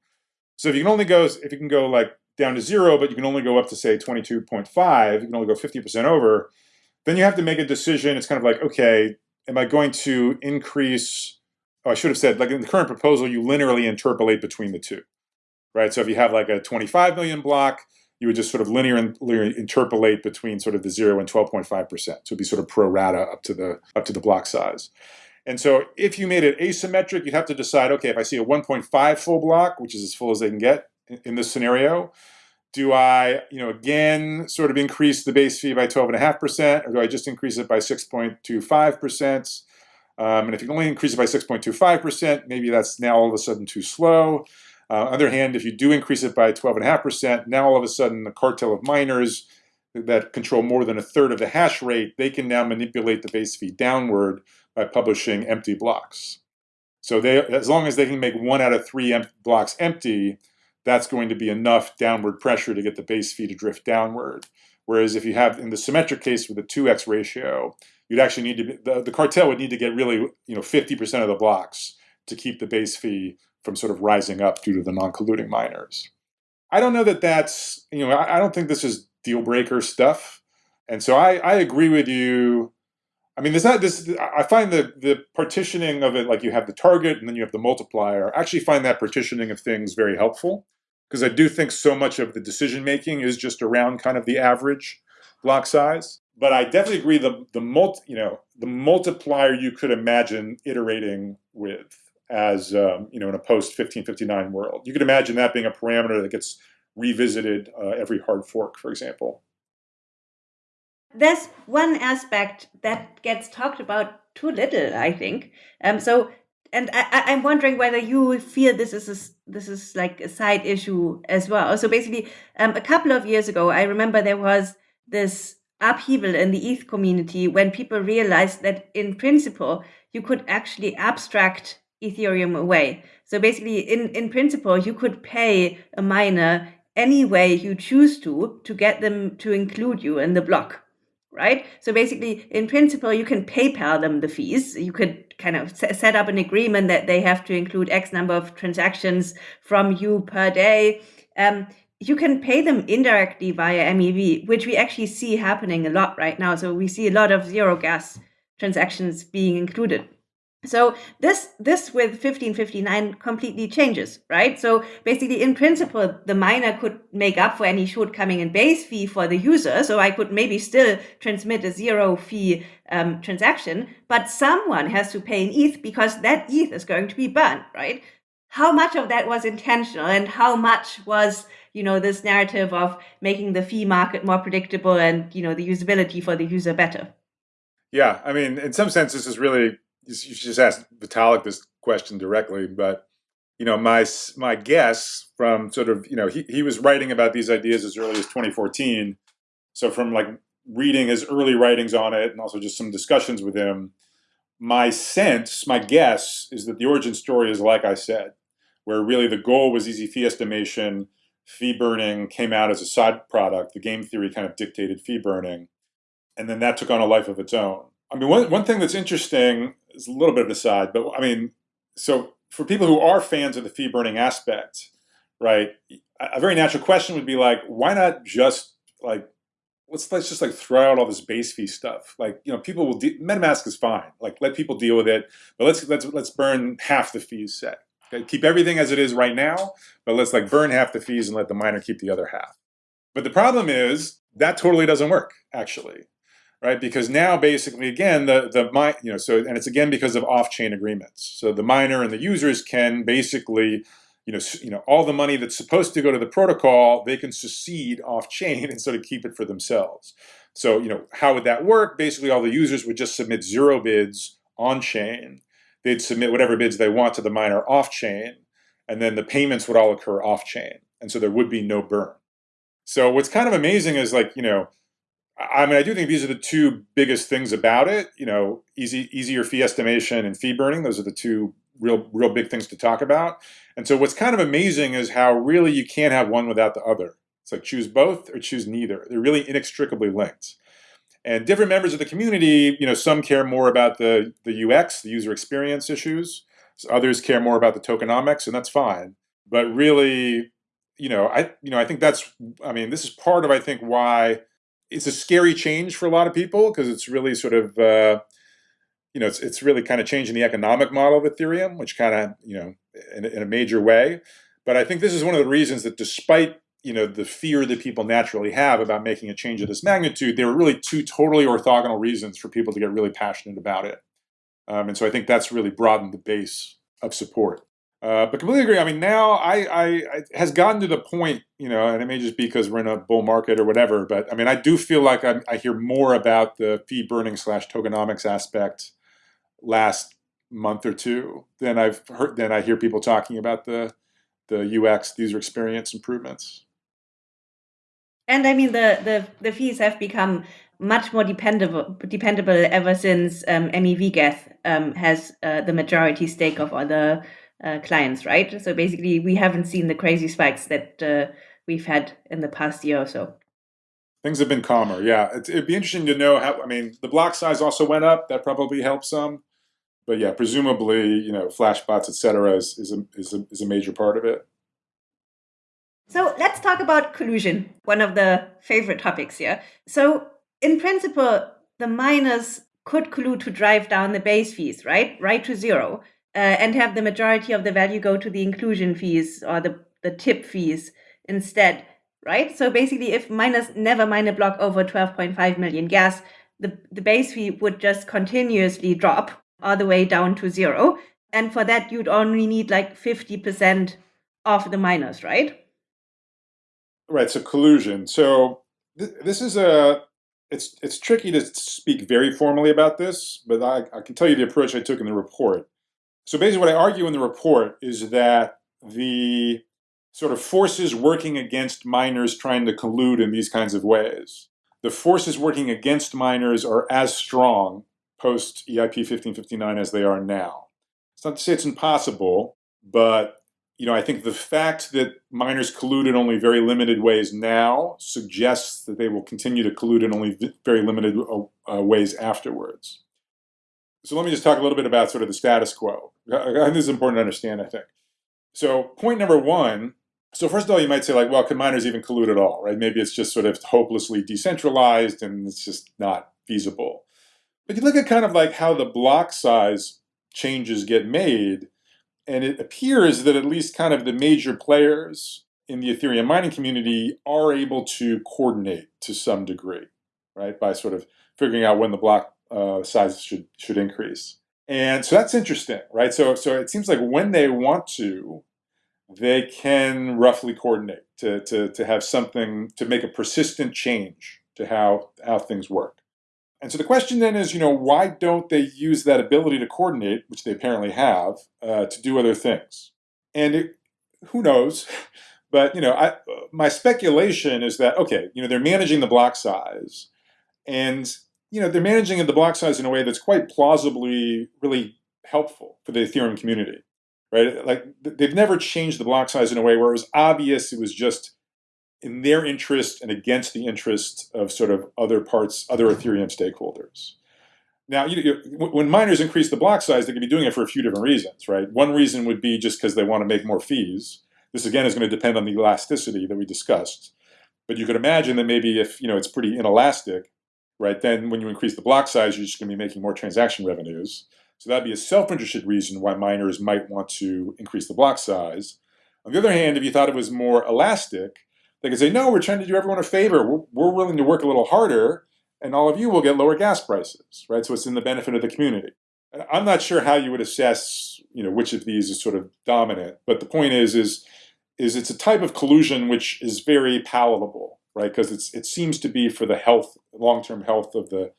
Speaker 3: So if you can only go, if you can go like down to zero, but you can only go up to say 22.5, you can only go 50% over, then you have to make a decision. It's kind of like, okay, am I going to increase, oh, I should have said, like in the current proposal, you linearly interpolate between the two, right? So if you have like a 25 million block, you would just sort of linear, linear interpolate between sort of the 0 and 12.5%. So it'd be sort of pro rata up to the up to the block size. And so if you made it asymmetric, you'd have to decide, okay, if I see a 1.5 full block, which is as full as they can get in this scenario, do I, you know, again, sort of increase the base fee by 12.5%, or do I just increase it by 6.25%? Um, and if you can only increase it by 6.25%, maybe that's now all of a sudden too slow. Uh, on the other hand, if you do increase it by 12.5%, now all of a sudden the cartel of miners that control more than a third of the hash rate, they can now manipulate the base fee downward by publishing empty blocks. So they, as long as they can make one out of three em blocks empty, that's going to be enough downward pressure to get the base fee to drift downward. Whereas if you have, in the symmetric case with a 2x ratio, you'd actually need to, be, the, the cartel would need to get really, you know, 50% of the blocks to keep the base fee from sort of rising up due to the non-colluding miners. I don't know that that's, you know, I, I don't think this is deal breaker stuff. And so I, I agree with you. I mean, there's not this, I find the, the partitioning of it, like you have the target and then you have the multiplier, I actually find that partitioning of things very helpful because I do think so much of the decision making is just around kind of the average block size. But I definitely agree the the multi, you know, the multiplier you could imagine iterating with as um, you know in a post 1559 world. You could imagine that being a parameter that gets revisited uh, every hard fork, for example.
Speaker 1: There's one aspect that gets talked about too little, I think. Um, so, and I, am wondering whether you feel this is a, this is like a side issue as well. So basically, um, a couple of years ago, I remember there was this upheaval in the ETH community when people realized that in principle you could actually abstract Ethereum away. So basically, in, in principle, you could pay a miner any way you choose to, to get them to include you in the block, right? So basically, in principle, you can PayPal them the fees. You could kind of set up an agreement that they have to include X number of transactions from you per day. Um, you can pay them indirectly via MEV, which we actually see happening a lot right now. So we see a lot of zero gas transactions being included. So this this with 1559 completely changes, right? So basically, in principle, the miner could make up for any shortcoming in base fee for the user. So I could maybe still transmit a zero fee um, transaction, but someone has to pay an ETH because that ETH is going to be burned, right? How much of that was intentional and how much was you know this narrative of making the fee market more predictable and you know the usability for the user better?
Speaker 3: Yeah, I mean, in some sense, this is really you should just ask Vitalik this question directly, but you know, my my guess from sort of you know he he was writing about these ideas as early as 2014, so from like reading his early writings on it and also just some discussions with him, my sense, my guess is that the origin story is like I said, where really the goal was easy fee estimation, fee burning came out as a side product. The game theory kind of dictated fee burning, and then that took on a life of its own. I mean, one, one thing that's interesting is a little bit of an aside, but I mean, so for people who are fans of the fee burning aspect, right, a very natural question would be like, why not just like, let's let's just like throw out all this base fee stuff. Like, you know, people will, MetaMask is fine. Like, let people deal with it, but let's let's let's burn half the fees set. Keep everything as it is right now, but let's like burn half the fees and let the miner keep the other half. But the problem is that totally doesn't work, actually, right? Because now basically, again, the the you know, so and it's again because of off-chain agreements. So the miner and the users can basically, you know, you know, all the money that's supposed to go to the protocol, they can secede off-chain and sort of keep it for themselves. So you know, how would that work? Basically, all the users would just submit zero bids on-chain. They'd submit whatever bids they want to the miner off-chain, and then the payments would all occur off-chain, and so there would be no burn. So what's kind of amazing is like, you know, I mean, I do think these are the two biggest things about it. You know, easy, easier fee estimation and fee burning. Those are the two real, real big things to talk about. And so, what's kind of amazing is how really you can't have one without the other. It's like choose both or choose neither. They're really inextricably linked. And different members of the community, you know, some care more about the the UX, the user experience issues. Others care more about the tokenomics, and that's fine. But really, you know, I you know, I think that's I mean, this is part of I think why it's a scary change for a lot of people because it's really sort of uh, you know, it's it's really kind of changing the economic model of Ethereum, which kind of, you know, in, in a major way. But I think this is one of the reasons that despite you know the fear that people naturally have about making a change of this magnitude, there are really two totally orthogonal reasons for people to get really passionate about it. Um, and so I think that's really broadened the base of support. Uh, but completely agree. I mean, now I, I, I has gotten to the point, you know, and it may just be because we're in a bull market or whatever. But I mean, I do feel like I, I hear more about the fee burning slash tokenomics aspect last month or two than I've heard than I hear people talking about the the UX user experience improvements.
Speaker 1: And I mean, the the the fees have become much more dependable dependable ever since um, MEV Geth um, has uh, the majority stake of other uh, clients, right? So basically, we haven't seen the crazy spikes that uh, we've had in the past year or so.
Speaker 3: Things have been calmer, yeah. It, it'd be interesting to know how. I mean, the block size also went up. That probably helped some, but yeah, presumably, you know, flashbots, et cetera, is is a, is a, is a major part of it.
Speaker 1: So let's talk about collusion, one of the favorite topics here. So in principle, the miners could collude to drive down the base fees, right? Right to zero uh, and have the majority of the value go to the inclusion fees or the, the tip fees instead, right? So basically, if miners never mine a block over 12.5 million gas, the, the base fee would just continuously drop all the way down to zero. And for that, you'd only need like 50% of the miners, right?
Speaker 3: Right. So collusion. So th- this is a it's it's tricky to speak very formally about this, but I, I can tell you the approach I took in the report. So basically, what I argue in the report is that the sort of forces working against miners trying to collude in these kinds of ways, the forces working against miners are as strong post EIP 1559 as they are now. It's not to say it's impossible, but you know, I think the fact that miners collude in only very limited ways now suggests that they will continue to collude in only very limited uh, uh, ways afterwards. So let me just talk a little bit about sort of the status quo. This is important to understand, I think. So point number one, so first of all, you might say like, well, can miners even collude at all, right? Maybe it's just sort of hopelessly decentralized and it's just not feasible. But you look at kind of like how the block size changes get made, and it appears that at least kind of the major players in the Ethereum mining community are able to coordinate to some degree, right? By sort of figuring out when the block uh, size should should increase. And so that's interesting, right? So so it seems like when they want to, they can roughly coordinate to, to, to have something to make a persistent change to how how things work. And so the question then is, you know, why don't they use that ability to coordinate, which they apparently have, uh, to do other things? And it, who knows? But you know, I, my speculation is that okay, you know, they're managing the block size, and you know, they're managing the block size in a way that's quite plausibly really helpful for the Ethereum community, right? Like they've never changed the block size in a way where it was obvious it was just in their interest and against the interest of sort of other parts, other Ethereum stakeholders. Now, you, you, when miners increase the block size, they could be doing it for a few different reasons, right? One reason would be just because they want to make more fees. This again is going to depend on the elasticity that we discussed. But you could imagine that maybe if you know it's pretty inelastic, right? Then when you increase the block size, you're just going to be making more transaction revenues. So that'd be a self-interested reason why miners might want to increase the block size. On the other hand, if you thought it was more elastic, they can say, no, we're trying to do everyone a favor. We're, we're willing to work a little harder, and all of you will get lower gas prices, right? So it's in the benefit of the community. I'm not sure how you would assess, you know, which of these is sort of dominant, but the point is, is, is it's a type of collusion which is very palatable, right? Because it's it seems to be for the health, long-term health of the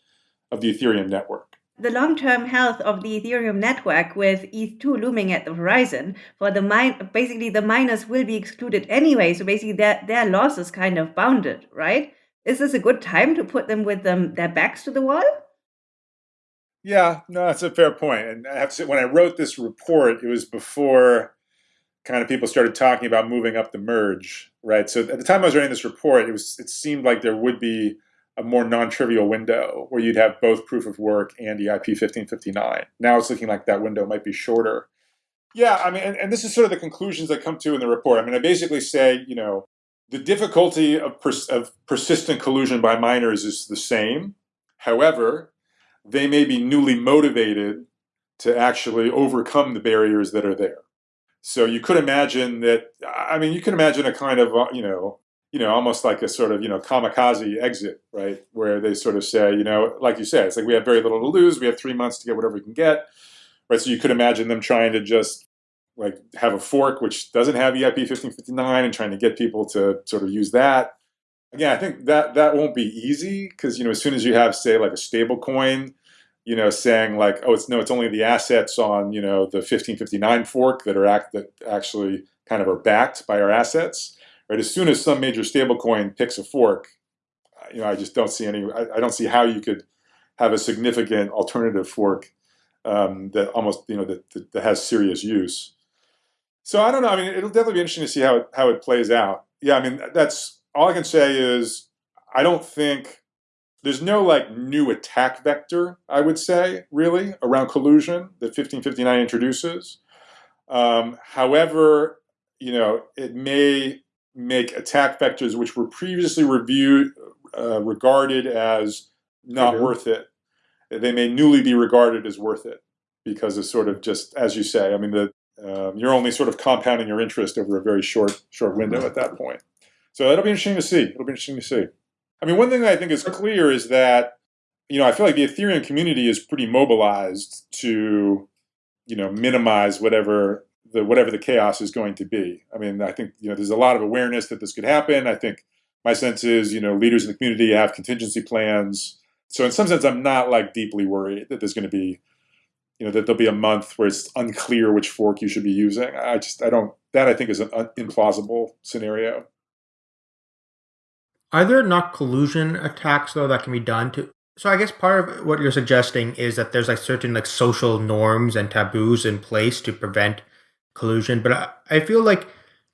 Speaker 3: of the Ethereum network.
Speaker 1: The long-term health of the Ethereum network, with ETH2 looming at the horizon, for the mine, basically the miners will be excluded anyway. So basically, their their loss is kind of bounded, right? Is this a good time to put them with them their backs to the wall?
Speaker 3: Yeah, no, that's a fair point. And I have to say, when I wrote this report, it was before kind of people started talking about moving up the merge, right? So at the time I was writing this report, it was it seemed like there would be a more non-trivial window where you'd have both proof of work and EIP 1559. Now it's looking like that window might be shorter. Yeah, I mean, and, and this is sort of the conclusions I come to in the report. I mean, I basically say, you know, the difficulty of, pers of persistent collusion by miners is the same. However, they may be newly motivated to actually overcome the barriers that are there. So you could imagine that, I mean, you can imagine a kind of, uh, you know, you know, almost like a sort of, you know, kamikaze exit, right? Where they sort of say, you know, like you said, it's like we have very little to lose. We have three months to get whatever we can get, right? So you could imagine them trying to just like have a fork which doesn't have EIP 1559 and trying to get people to sort of use that. Again, I think that that won't be easy because, you know, as soon as you have, say, like a stable coin, you know, saying like, oh, it's no, it's only the assets on, you know, the 1559 fork that are act that actually kind of are backed by our assets right? As soon as some major stablecoin picks a fork, you know, I just don't see any. I, I don't see how you could have a significant alternative fork um, that almost you know that, that, that has serious use. So I don't know. I mean, it'll definitely be interesting to see how it, how it plays out. Yeah, I mean, that's all I can say is I don't think there's no like new attack vector. I would say really around collusion that 1559 introduces. Um, however, you know, it may make attack vectors which were previously reviewed uh, regarded as not worth it. They may newly be regarded as worth it because it's sort of just as you say. I mean, the um, you're only sort of compounding your interest over a very short short window at that point. So that'll be interesting to see. It'll be interesting to see. I mean, one thing that I think is clear is that you know I feel like the Ethereum community is pretty mobilized to you know minimize whatever the whatever the chaos is going to be. I mean, I think you know there's a lot of awareness that this could happen. I think my sense is you know leaders in the community have contingency plans. So in some sense, I'm not like deeply worried that there's going to be you know that there'll be a month where it's unclear which fork you should be using. I just I don't that I think is an implausible scenario.
Speaker 2: Are there not collusion attacks though that can be done to so I guess part of what you're suggesting is that there's like certain like social norms and taboos in place to prevent collusion. But I, I feel like,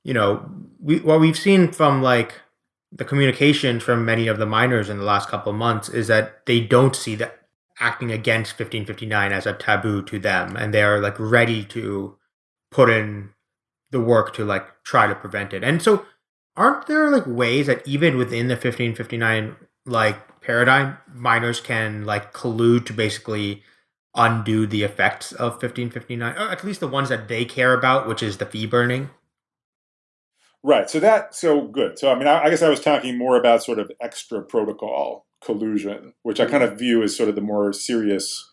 Speaker 2: you know, we what we've seen from like the communication from many of the miners in the last couple of months is that they don't see that acting against 1559 as a taboo to them and they're like ready to put in the work to like try to prevent it. And so aren't there like ways that even within the 1559 like paradigm miners can like collude to basically undo the effects of 1559, or at least the ones that they care about, which is the fee burning?
Speaker 3: Right. So that so good. So I mean, I, I guess I was talking more about sort of extra protocol collusion, which I kind of view as sort of the more serious.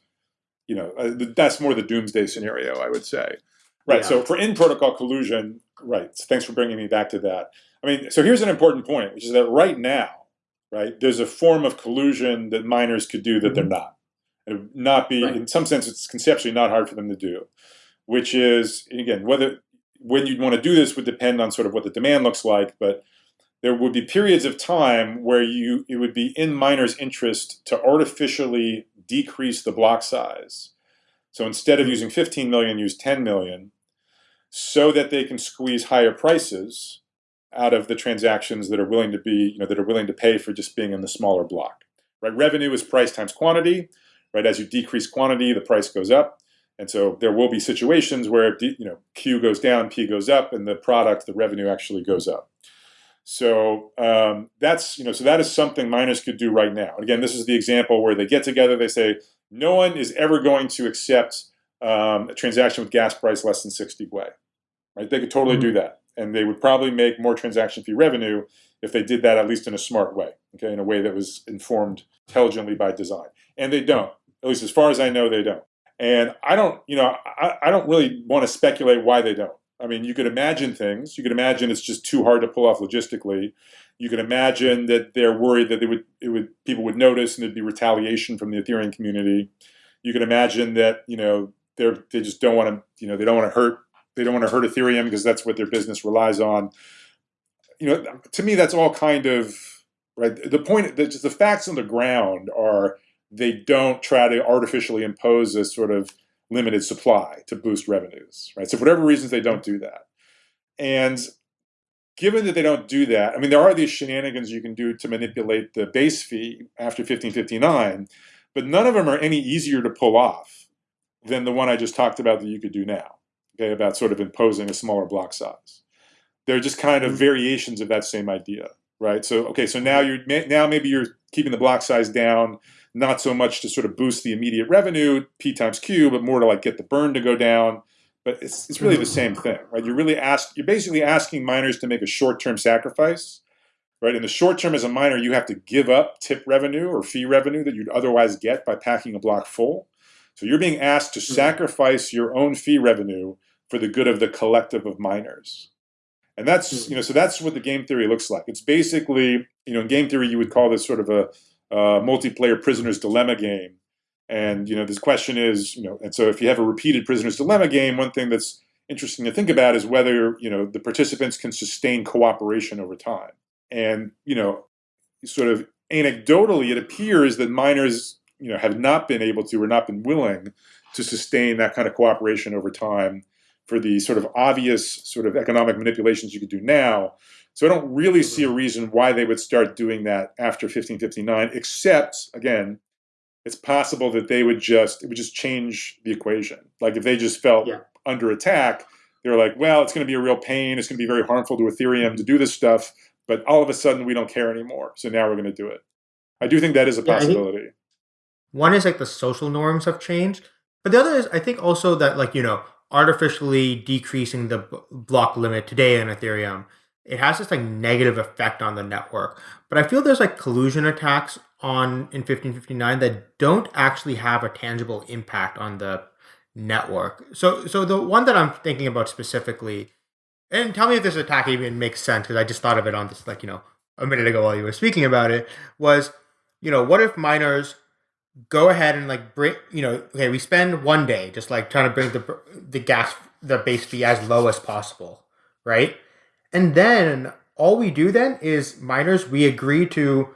Speaker 3: You know, uh, that's more the doomsday scenario, I would say. Right. Yeah. So for in protocol collusion, right. So thanks for bringing me back to that. I mean, so here's an important point, which is that right now, right, there's a form of collusion that miners could do that they're mm-hmm. not. It would not be, right. in some sense, it's conceptually not hard for them to do, which is, again, whether when you'd want to do this would depend on sort of what the demand looks like, but there would be periods of time where you it would be in miners' interest to artificially decrease the block size. So instead of using 15 million, use 10 million, so that they can squeeze higher prices out of the transactions that are willing to be, you know, that are willing to pay for just being in the smaller block. Right? Revenue is price times quantity right? As you decrease quantity, the price goes up. And so there will be situations where you know Q goes down, P goes up, and the product, the revenue actually goes up. So um, that's you know so that is something miners could do right now. And again, this is the example where they get together. They say no one is ever going to accept um, a transaction with gas price less than 60 wei. Right? They could totally mm-hmm. do that. And they would probably make more transaction fee revenue if they did that at least in a smart way, okay, in a way that was informed intelligently by design. And they don't. At least as far as I know, they don't. And I don't, you know, I, I don't really want to speculate why they don't. I mean, you could imagine things. You could imagine it's just too hard to pull off logistically. You could imagine that they're worried that they would, it would, people would notice and there'd be retaliation from the Ethereum community. You could imagine that, you know, they're, they just don't want to, you know, they don't want to hurt, they don't want to hurt Ethereum because that's what their business relies on. You know, to me, that's all kind of right. The point, the, the facts on the ground are they don't try to artificially impose a sort of limited supply to boost revenues, right? So for whatever reasons, they don't do that. And given that they don't do that, I mean, there are these shenanigans you can do to manipulate the base fee after 1559, but none of them are any easier to pull off than the one I just talked about that you could do now, okay, about sort of imposing a smaller block size. They're just kind of mm-hmm. variations of that same idea, right? So, okay, so now you're now maybe you're keeping the block size down not so much to sort of boost the immediate revenue, P times Q, but more to like get the burn to go down. But it's, it's really the mm-hmm. same thing, right? You're really ask, you're basically asking miners to make a short-term sacrifice, right? In the short term as a miner, you have to give up tip revenue or fee revenue that you'd otherwise get by packing a block full. So you're being asked to mm-hmm. sacrifice your own fee revenue for the good of the collective of miners. And that's, mm-hmm. you know, so that's what the game theory looks like. It's basically, you know, in game theory, you would call this sort of a uh, multiplayer prisoner's dilemma game. And you know, this question is, you know, and so if you have a repeated prisoner's dilemma game, one thing that's interesting to think about is whether you know the participants can sustain cooperation over time. And you know, sort of anecdotally, it appears that miners, you know, have not been able to or not been willing to sustain that kind of cooperation over time for the sort of obvious sort of economic manipulations you could do now so I don't really see a mm-hmm. reason why they would start doing that after 1559, except, again, it's possible that they would just, it would just change the equation. Like if they just felt yeah. under attack, they were like, well, it's going to be a real pain. It's going to be very harmful to Ethereum to do this stuff. But all of a sudden, we don't care anymore. So now we're going to do it. I do think that is a yeah, possibility.
Speaker 2: One is like the social norms have changed. But the other is, I think also that, like, you know, artificially decreasing the block limit today in Ethereum it has this like negative effect on the network. But I feel there's like collusion attacks on in 1559 that don't actually have a tangible impact on the network. So so the one that I'm thinking about specifically, and tell me if this attack even makes sense because I just thought of it on this like you know a minute ago while you were speaking about it was you know what if miners go ahead and like bring you know okay we spend one day just like trying to bring the the gas the base fee as low as possible right and then all we do then is miners, we agree to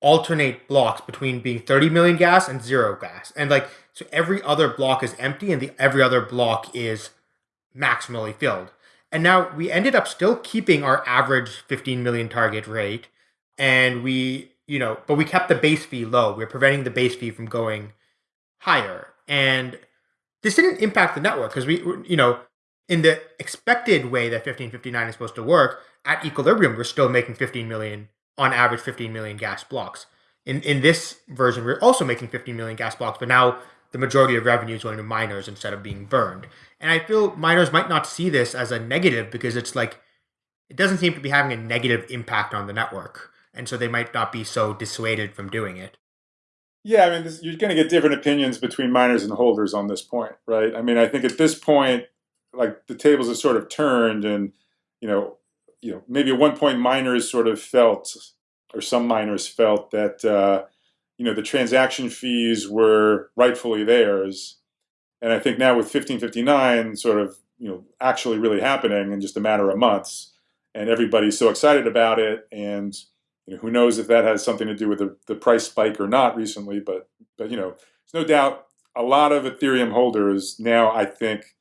Speaker 2: alternate blocks between being 30 million gas and zero gas. And like, so every other block is empty and the every other block is maximally filled. And now we ended up still keeping our average 15 million target rate. And we, you know, but we kept the base fee low. We are preventing the base fee from going higher. And this didn't impact the network because we, you know, in the expected way that 1559 is supposed to work, at equilibrium, we're still making 15 million, on average, 15 million gas blocks. In, in this version, we're also making 15 million gas blocks, but now the majority of revenue is going to miners instead of being burned. And I feel miners might not see this as a negative because it's like, it doesn't seem to be having a negative impact on the network. And so they might not be so dissuaded from doing it.
Speaker 3: Yeah, I mean, this, you're going to get different opinions between miners and holders on this point, right? I mean, I think at this point, like the tables have sort of turned and you know you know maybe at one point miners sort of felt or some miners felt that uh, you know the transaction fees were rightfully theirs. And i think now with 1559 sort of you know actually really happening in just a matter of months and everybody's so excited about it and you know, who knows if that has something to do with the, the price spike or not recently but but you know there's no doubt a lot of ethereum holders now i think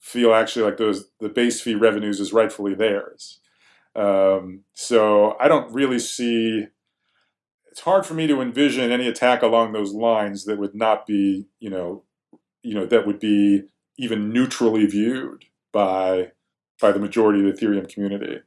Speaker 3: feel actually like those the base fee revenues is rightfully theirs. Um, so I don't really see. It's hard for me to envision any attack along those lines that would not be, you know, you know, that would be even neutrally viewed by by the majority of the Ethereum community.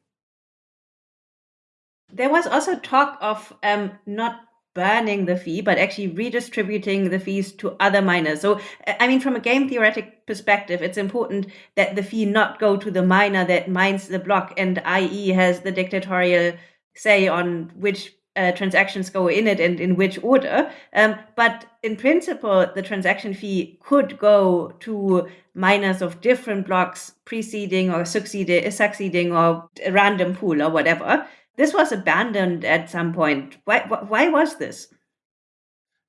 Speaker 1: There was also talk of um, not burning the fee, but actually redistributing the fees to other miners. So, I mean, from a game theoretic perspective, it's important that the fee not go to the miner that mines the block and i.e. has the dictatorial say on which uh, transactions go in it and in which order. Um, but in principle, the transaction fee could go to miners of different blocks preceding or succeeding, succeeding or a random pool or whatever. This was abandoned at some point. Why, why was this?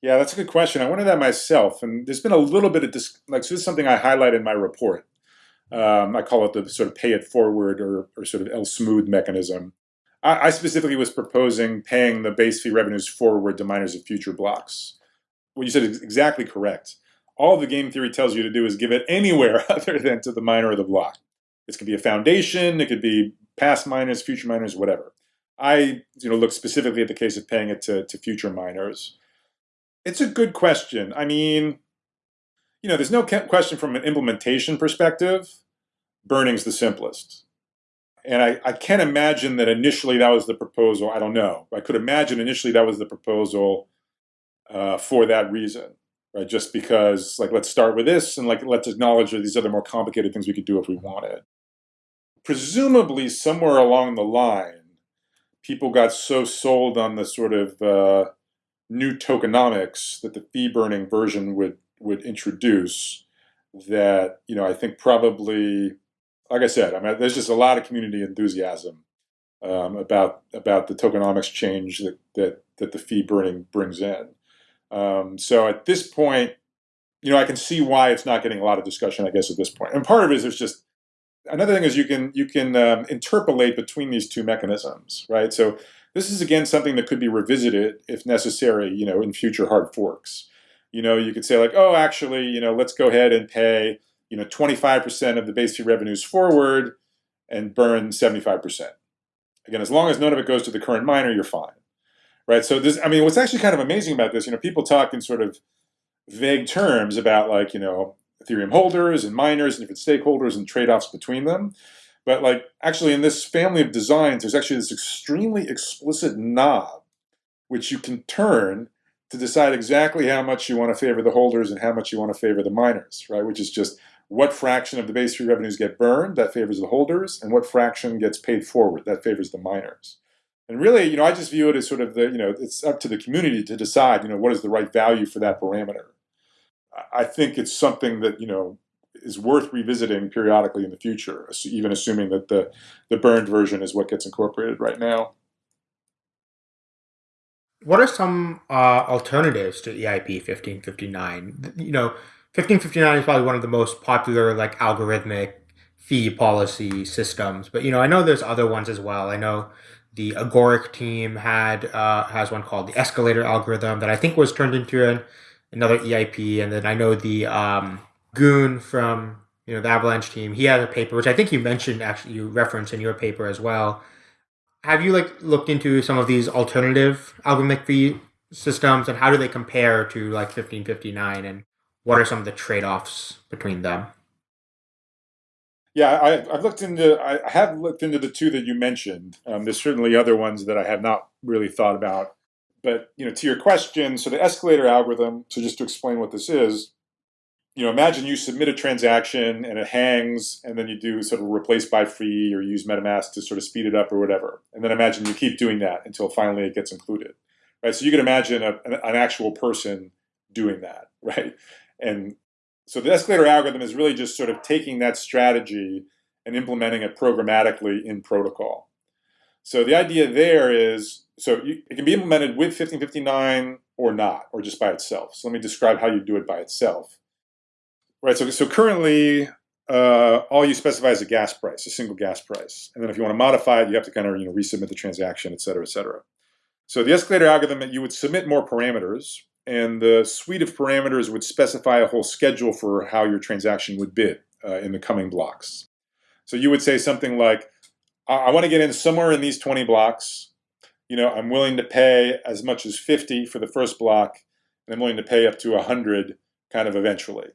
Speaker 3: Yeah, that's a good question. I wondered that myself, and there's been a little bit of dis- like so this is something I highlight in my report. Um, I call it the sort of pay it forward or, or sort of L Smooth mechanism. I, I specifically was proposing paying the base fee revenues forward to miners of future blocks. What you said is exactly correct. All the game theory tells you to do is give it anywhere other than to the miner of the block. This could be a foundation, it could be past miners, future miners, whatever. I you know look specifically at the case of paying it to, to future miners. It's a good question. I mean, you know, there's no question from an implementation perspective, burning's the simplest. And I, I can't imagine that initially that was the proposal. I don't know. I could imagine initially that was the proposal uh, for that reason, right? Just because, like, let's start with this and, like, let's acknowledge these other more complicated things we could do if we wanted. Presumably, somewhere along the line, people got so sold on the sort of uh, new tokenomics that the fee burning version would would introduce that you know I think probably like I said, I mean, there's just a lot of community enthusiasm um, about about the tokenomics change that that that the fee burning brings in. Um, so at this point, you know, I can see why it's not getting a lot of discussion. I guess at this point, and part of it is there's just another thing is you can you can um, interpolate between these two mechanisms, right? So this is again something that could be revisited if necessary, you know, in future hard forks. You know, you could say like, oh, actually, you know, let's go ahead and pay you know, 25% of the base fee revenues forward and burn 75%. Again, as long as none of it goes to the current miner, you're fine. Right? So this, I mean, what's actually kind of amazing about this, you know, people talk in sort of vague terms about like, you know, Ethereum holders and miners and different stakeholders and trade-offs between them. But like actually in this family of designs, there's actually this extremely explicit knob which you can turn to decide exactly how much you want to favor the holders and how much you want to favor the miners, right? Which is just what fraction of the base fee revenues get burned, that favors the holders, and what fraction gets paid forward, that favors the miners. And really, you know, I just view it as sort of the, you know, it's up to the community to decide, you know, what is the right value for that parameter. I think it's something that, you know, is worth revisiting periodically in the future, even assuming that the, the burned version is what gets incorporated right now.
Speaker 2: What are some uh, alternatives to EIP 1559? You know, 1559 is probably one of the most popular like algorithmic fee policy systems. But you know, I know there's other ones as well. I know the Agoric team had uh, has one called the escalator algorithm that I think was turned into an, another EIP, and then I know the um, Gün from you know the Avalanche team. He has a paper which I think you mentioned actually you referenced in your paper as well. Have you like looked into some of these alternative algorithmic fee systems and how do they compare to like 1559 and what are some of the trade-offs between them?
Speaker 3: Yeah, I, have looked into. I have looked into the two that you mentioned. Um, there's certainly other ones that I have not really thought about. But you know, to your question, so the escalator algorithm. So just to explain what this is, you know, imagine you submit a transaction and it hangs, and then you do sort of replace by fee or use MetaMask to sort of speed it up or whatever. And then imagine you keep doing that until finally it gets included, right? So you can imagine a, an, an actual person doing that, right? And so the escalator algorithm is really just sort of taking that strategy and implementing it programmatically in protocol. So the idea there is, so you, it can be implemented with 1559 or not, or just by itself. So let me describe how you do it by itself. Right, so, so currently, uh, all you specify is a gas price, a single gas price. And then if you want to modify it, you have to kind of you know, resubmit the transaction, et cetera, et cetera. So the escalator algorithm, that you would submit more parameters, and the suite of parameters would specify a whole schedule for how your transaction would bid uh, in the coming blocks. So you would say something like, I, I want to get in somewhere in these 20 blocks. You know, I'm willing to pay as much as 50 for the first block, and I'm willing to pay up to 100 kind of eventually.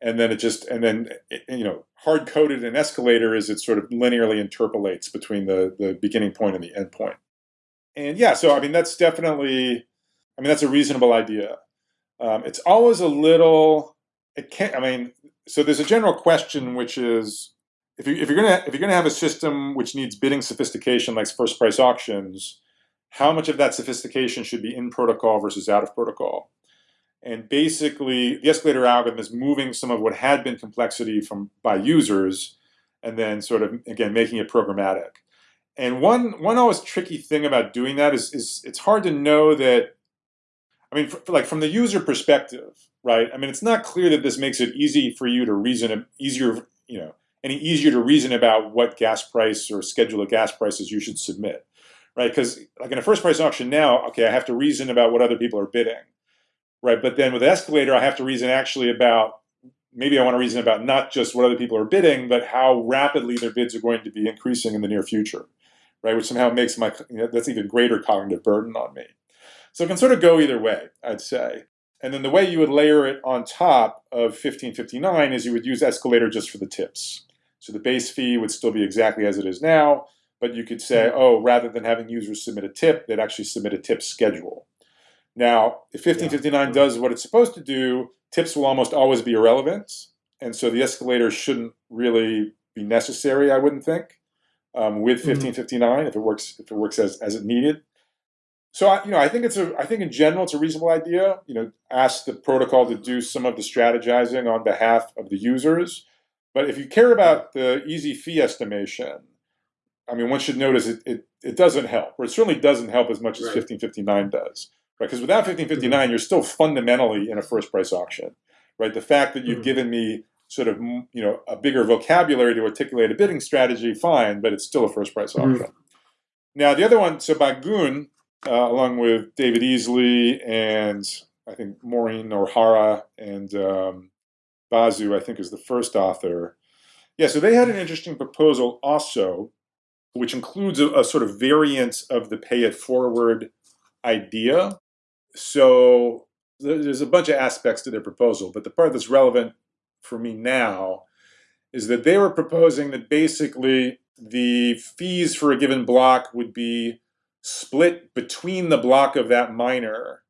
Speaker 3: And then it just, and then, it, you know, hard coded an escalator is it sort of linearly interpolates between the, the beginning point and the end point. And yeah, so I mean, that's definitely I mean, that's a reasonable idea. Um, it's always a little. It can't. I mean, so there's a general question, which is if you if you're gonna if you're gonna have a system which needs bidding sophistication like first price auctions, how much of that sophistication should be in protocol versus out of protocol? And basically, the escalator algorithm is moving some of what had been complexity from by users, and then sort of again making it programmatic. And one one always tricky thing about doing that is is it's hard to know that. I mean, for, like from the user perspective, right? I mean, it's not clear that this makes it easy for you to reason easier, you know, any easier to reason about what gas price or schedule of gas prices you should submit, right? Because like in a first price auction now, okay, I have to reason about what other people are bidding right? But then with escalator, I have to reason actually about maybe I want to reason about not just what other people are bidding, but how rapidly their bids are going to be increasing in the near future, right? Which somehow makes my you know, that's even greater cognitive burden on me. So it can sort of go either way, I'd say. And then the way you would layer it on top of 1559 is you would use escalator just for the tips. So the base fee would still be exactly as it is now, but you could say, oh, rather than having users submit a tip, they'd actually submit a tip schedule. Now, if 1559 does what it's supposed to do, tips will almost always be irrelevant. And so the escalator shouldn't really be necessary, I wouldn't think, um, with 1559 mm-hmm. if it works if it works as, as it needed. So I, you know, I think it's a I think in general it's a reasonable idea. You know, ask the protocol to do some of the strategizing on behalf of the users. But if you care about the easy fee estimation, I mean, one should notice it, it, it doesn't help, or it certainly doesn't help as much as right. 1559 does right? Because without 1559, mm-hmm. you're still fundamentally in a first price auction, right? The fact that you've mm-hmm. given me sort of you know a bigger vocabulary to articulate a bidding strategy, fine, but it's still a first price mm-hmm. auction. Mm-hmm. Now the other one, so Bagun, uh, along with David Easley and I think Maureen O'Hara and um, Basu, I think is the first author. Yeah, so they had an interesting proposal also, which includes a, a sort of variant of the pay it forward idea so there's a bunch of aspects to their proposal, but the part that's relevant for me now is that they were proposing that basically the fees for a given block would be split between the block of that miner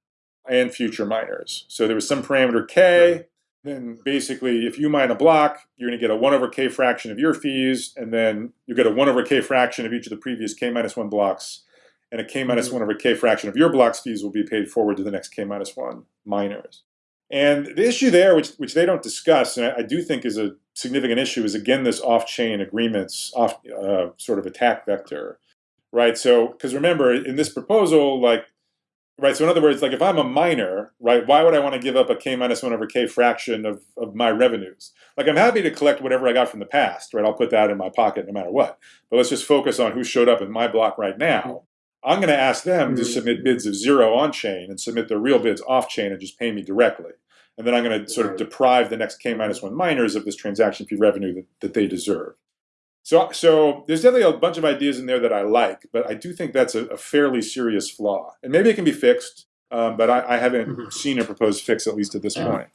Speaker 3: and future miners. So there was some parameter k, then basically if you mine a block, you're going to get a 1 over k fraction of your fees, and then you get a 1 over k fraction of each of the previous k minus 1 blocks and a k mm-hmm. 1 over k fraction of your block's fees will be paid forward to the next k minus 1 miners. And the issue there, which, which they don't discuss, and I, I do think is a significant issue, is again this off-chain agreements, off uh, sort of attack vector, right? So, because remember, in this proposal, like, right, so in other words, like if I'm a miner, right, why would I want to give up a k minus 1 over k fraction of, of my revenues? Like I'm happy to collect whatever I got from the past, right? I'll put that in my pocket no matter what. But let's just focus on who showed up in my block right now. I'm going to ask them to mm-hmm. submit bids of zero on chain and submit their real bids off chain and just pay me directly. And then I'm going to sort of deprive the next K minus one miners of this transaction fee revenue that, that they deserve. So, so there's definitely a bunch of ideas in there that I like, but I do think that's a, a fairly serious flaw. And maybe it can be fixed, um, but I, I haven't mm-hmm. seen a proposed fix at least at this point.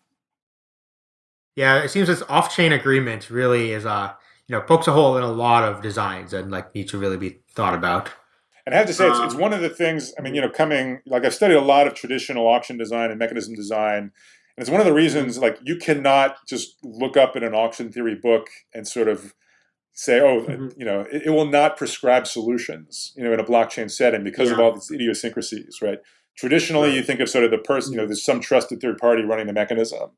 Speaker 2: Yeah, it seems this off-chain agreement really is, uh, you know, pokes a hole in a lot of designs and like need to really be thought about.
Speaker 3: And I have to say, it's, it's um, one of the things, I mean, you know, coming, like I've studied a lot of traditional auction design and mechanism design. And it's one of the reasons, like, you cannot just look up in an auction theory book and sort of say, oh, mm-hmm. you know, it, it, will not prescribe solutions, you know, in a blockchain setting because yeah. of all these idiosyncrasies, right? Traditionally, right. you think of sort of the person, you know, there's some trusted third party running the mechanism,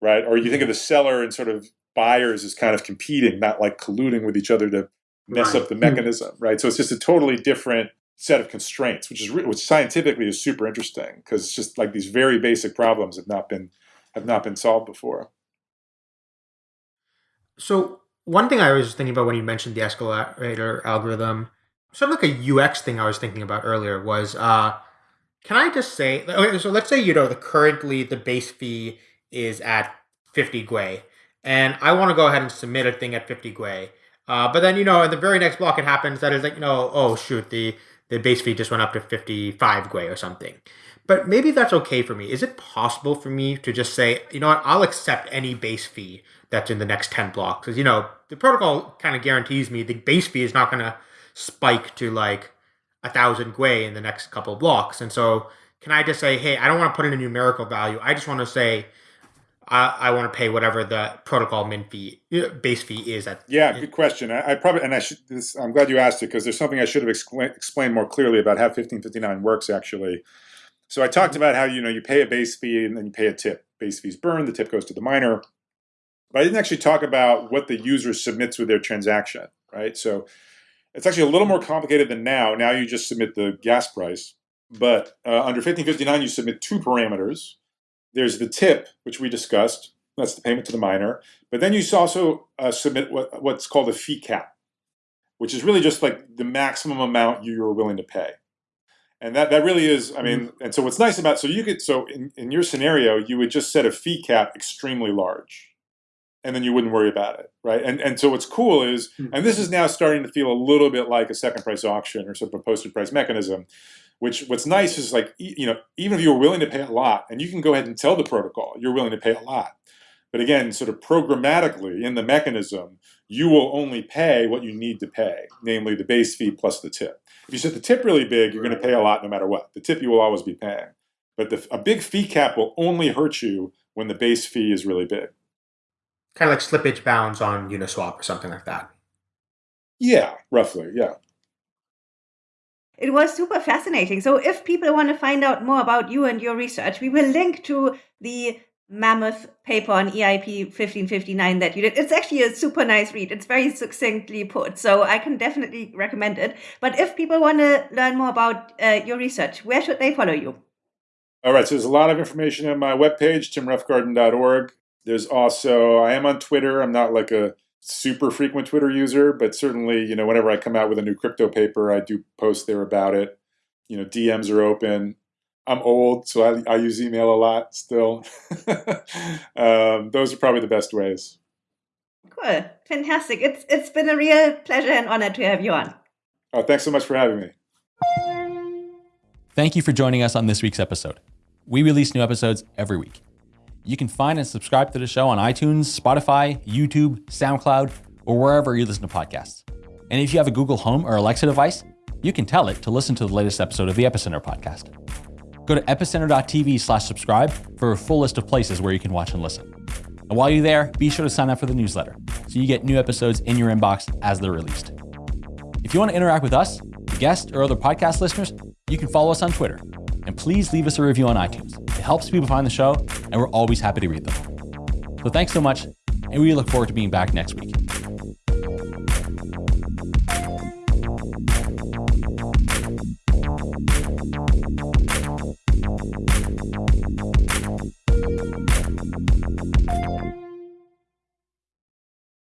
Speaker 3: right? Or you think of mm-hmm. the seller and sort of buyers as kind of competing, not like colluding with each other to mess right. up the hmm. mechanism, right? So it's just a totally different set of constraints, which is which scientifically is super interesting because it's just like these very basic problems have not been have not been solved before.
Speaker 2: So one thing I was thinking about when you mentioned the escalator algorithm, sort of like a UX thing I was thinking about earlier was, uh, can I just say, okay, so let's say you know the currently the base fee is at 50 Gwei, and I want to go ahead and submit a thing at 50 Gwei. Uh, but then, you know, in the very next block, it happens that is like, you know, oh, shoot, the, the base fee just went up to 55 Gwei or something. But maybe that's okay for me. Is it possible for me to just say, you know what, I'll accept any base fee that's in the next 10 blocks? Because, you know, the protocol kind of guarantees me the base fee is not going to spike to like a thousand Gwei in the next couple of blocks. And so can I just say, hey, I don't want to put in a numerical value. I just want to say I, I want to pay whatever the protocol min fee base fee is at.
Speaker 3: Yeah, good question. I, I probably and I should. This, I'm glad you asked it because there's something I should have expla- explained more clearly about how 1559 works actually. So I talked about how you know you pay a base fee and then you pay a tip. Base fees burned, the tip goes to the miner. But I didn't actually talk about what the user submits with their transaction, right? So it's actually a little more complicated than now. Now you just submit the gas price, but uh, under 1559 you submit two parameters. There's the tip, which we discussed. That's the payment to the miner. But then you also uh, submit what, what's called a fee cap, which is really just like the maximum amount you're willing to pay. And that, that really is, I mean, mm-hmm. and so what's nice about, so you could, so in, in your scenario, you would just set a fee cap extremely large and then you wouldn't worry about it, right? And and so what's cool is, mm-hmm. and this is now starting to feel a little bit like a second price auction or sort of a posted price mechanism, which what's nice is like, you know, even if you're willing to pay a lot, and you can go ahead and tell the protocol you're willing to pay a lot. But again, sort of programmatically in the mechanism, you will only pay what you need to pay, namely the base fee plus the tip. If you set the tip really big, you're going to pay a lot no matter what. The tip you will always be paying. But the, a big fee cap will only hurt you when the base fee is really big.
Speaker 2: Kind of like slippage bounds on Uniswap or something like that.
Speaker 3: Yeah, roughly, yeah.
Speaker 1: It was super fascinating. So, if people want to find out more about you and your research, we will link to the mammoth paper on EIP 1559 that you did. It's actually a super nice read. It's very succinctly put, so I can definitely recommend it. But if people want to learn more about uh, your research, where should they follow you?
Speaker 3: All right, so there's a lot of information on my webpage, timroughgarden.org. There's also, I am on Twitter. I'm not like a super frequent Twitter user, but certainly, you know, whenever I come out with a new crypto paper, I do post there about it. You know, DMs are open. I'm old, so I, I use email a lot still. um, those are probably the best ways.
Speaker 1: Cool, fantastic. It's it's been a real pleasure and honor to have you on.
Speaker 3: Oh, thanks so much for having me.
Speaker 6: Thank you for joining us on this week's episode. We release new episodes every week. You can find and subscribe to the show on iTunes, Spotify, YouTube, SoundCloud, or wherever you listen to podcasts. And if you have a Google Home or Alexa device, you can tell it to listen to the latest episode of the Epicenter podcast. Go to epicenter.tv slash subscribe for a full list of places where you can watch and listen. And while you're there, be sure to sign up for the newsletter so you get new episodes in your inbox as they're released. If you want to interact with us, guests, or other podcast listeners, you can follow us on Twitter. And please leave us a review on iTunes. It helps people find the show, and we're always happy to read them. So thanks so much, and we look forward to being back next week.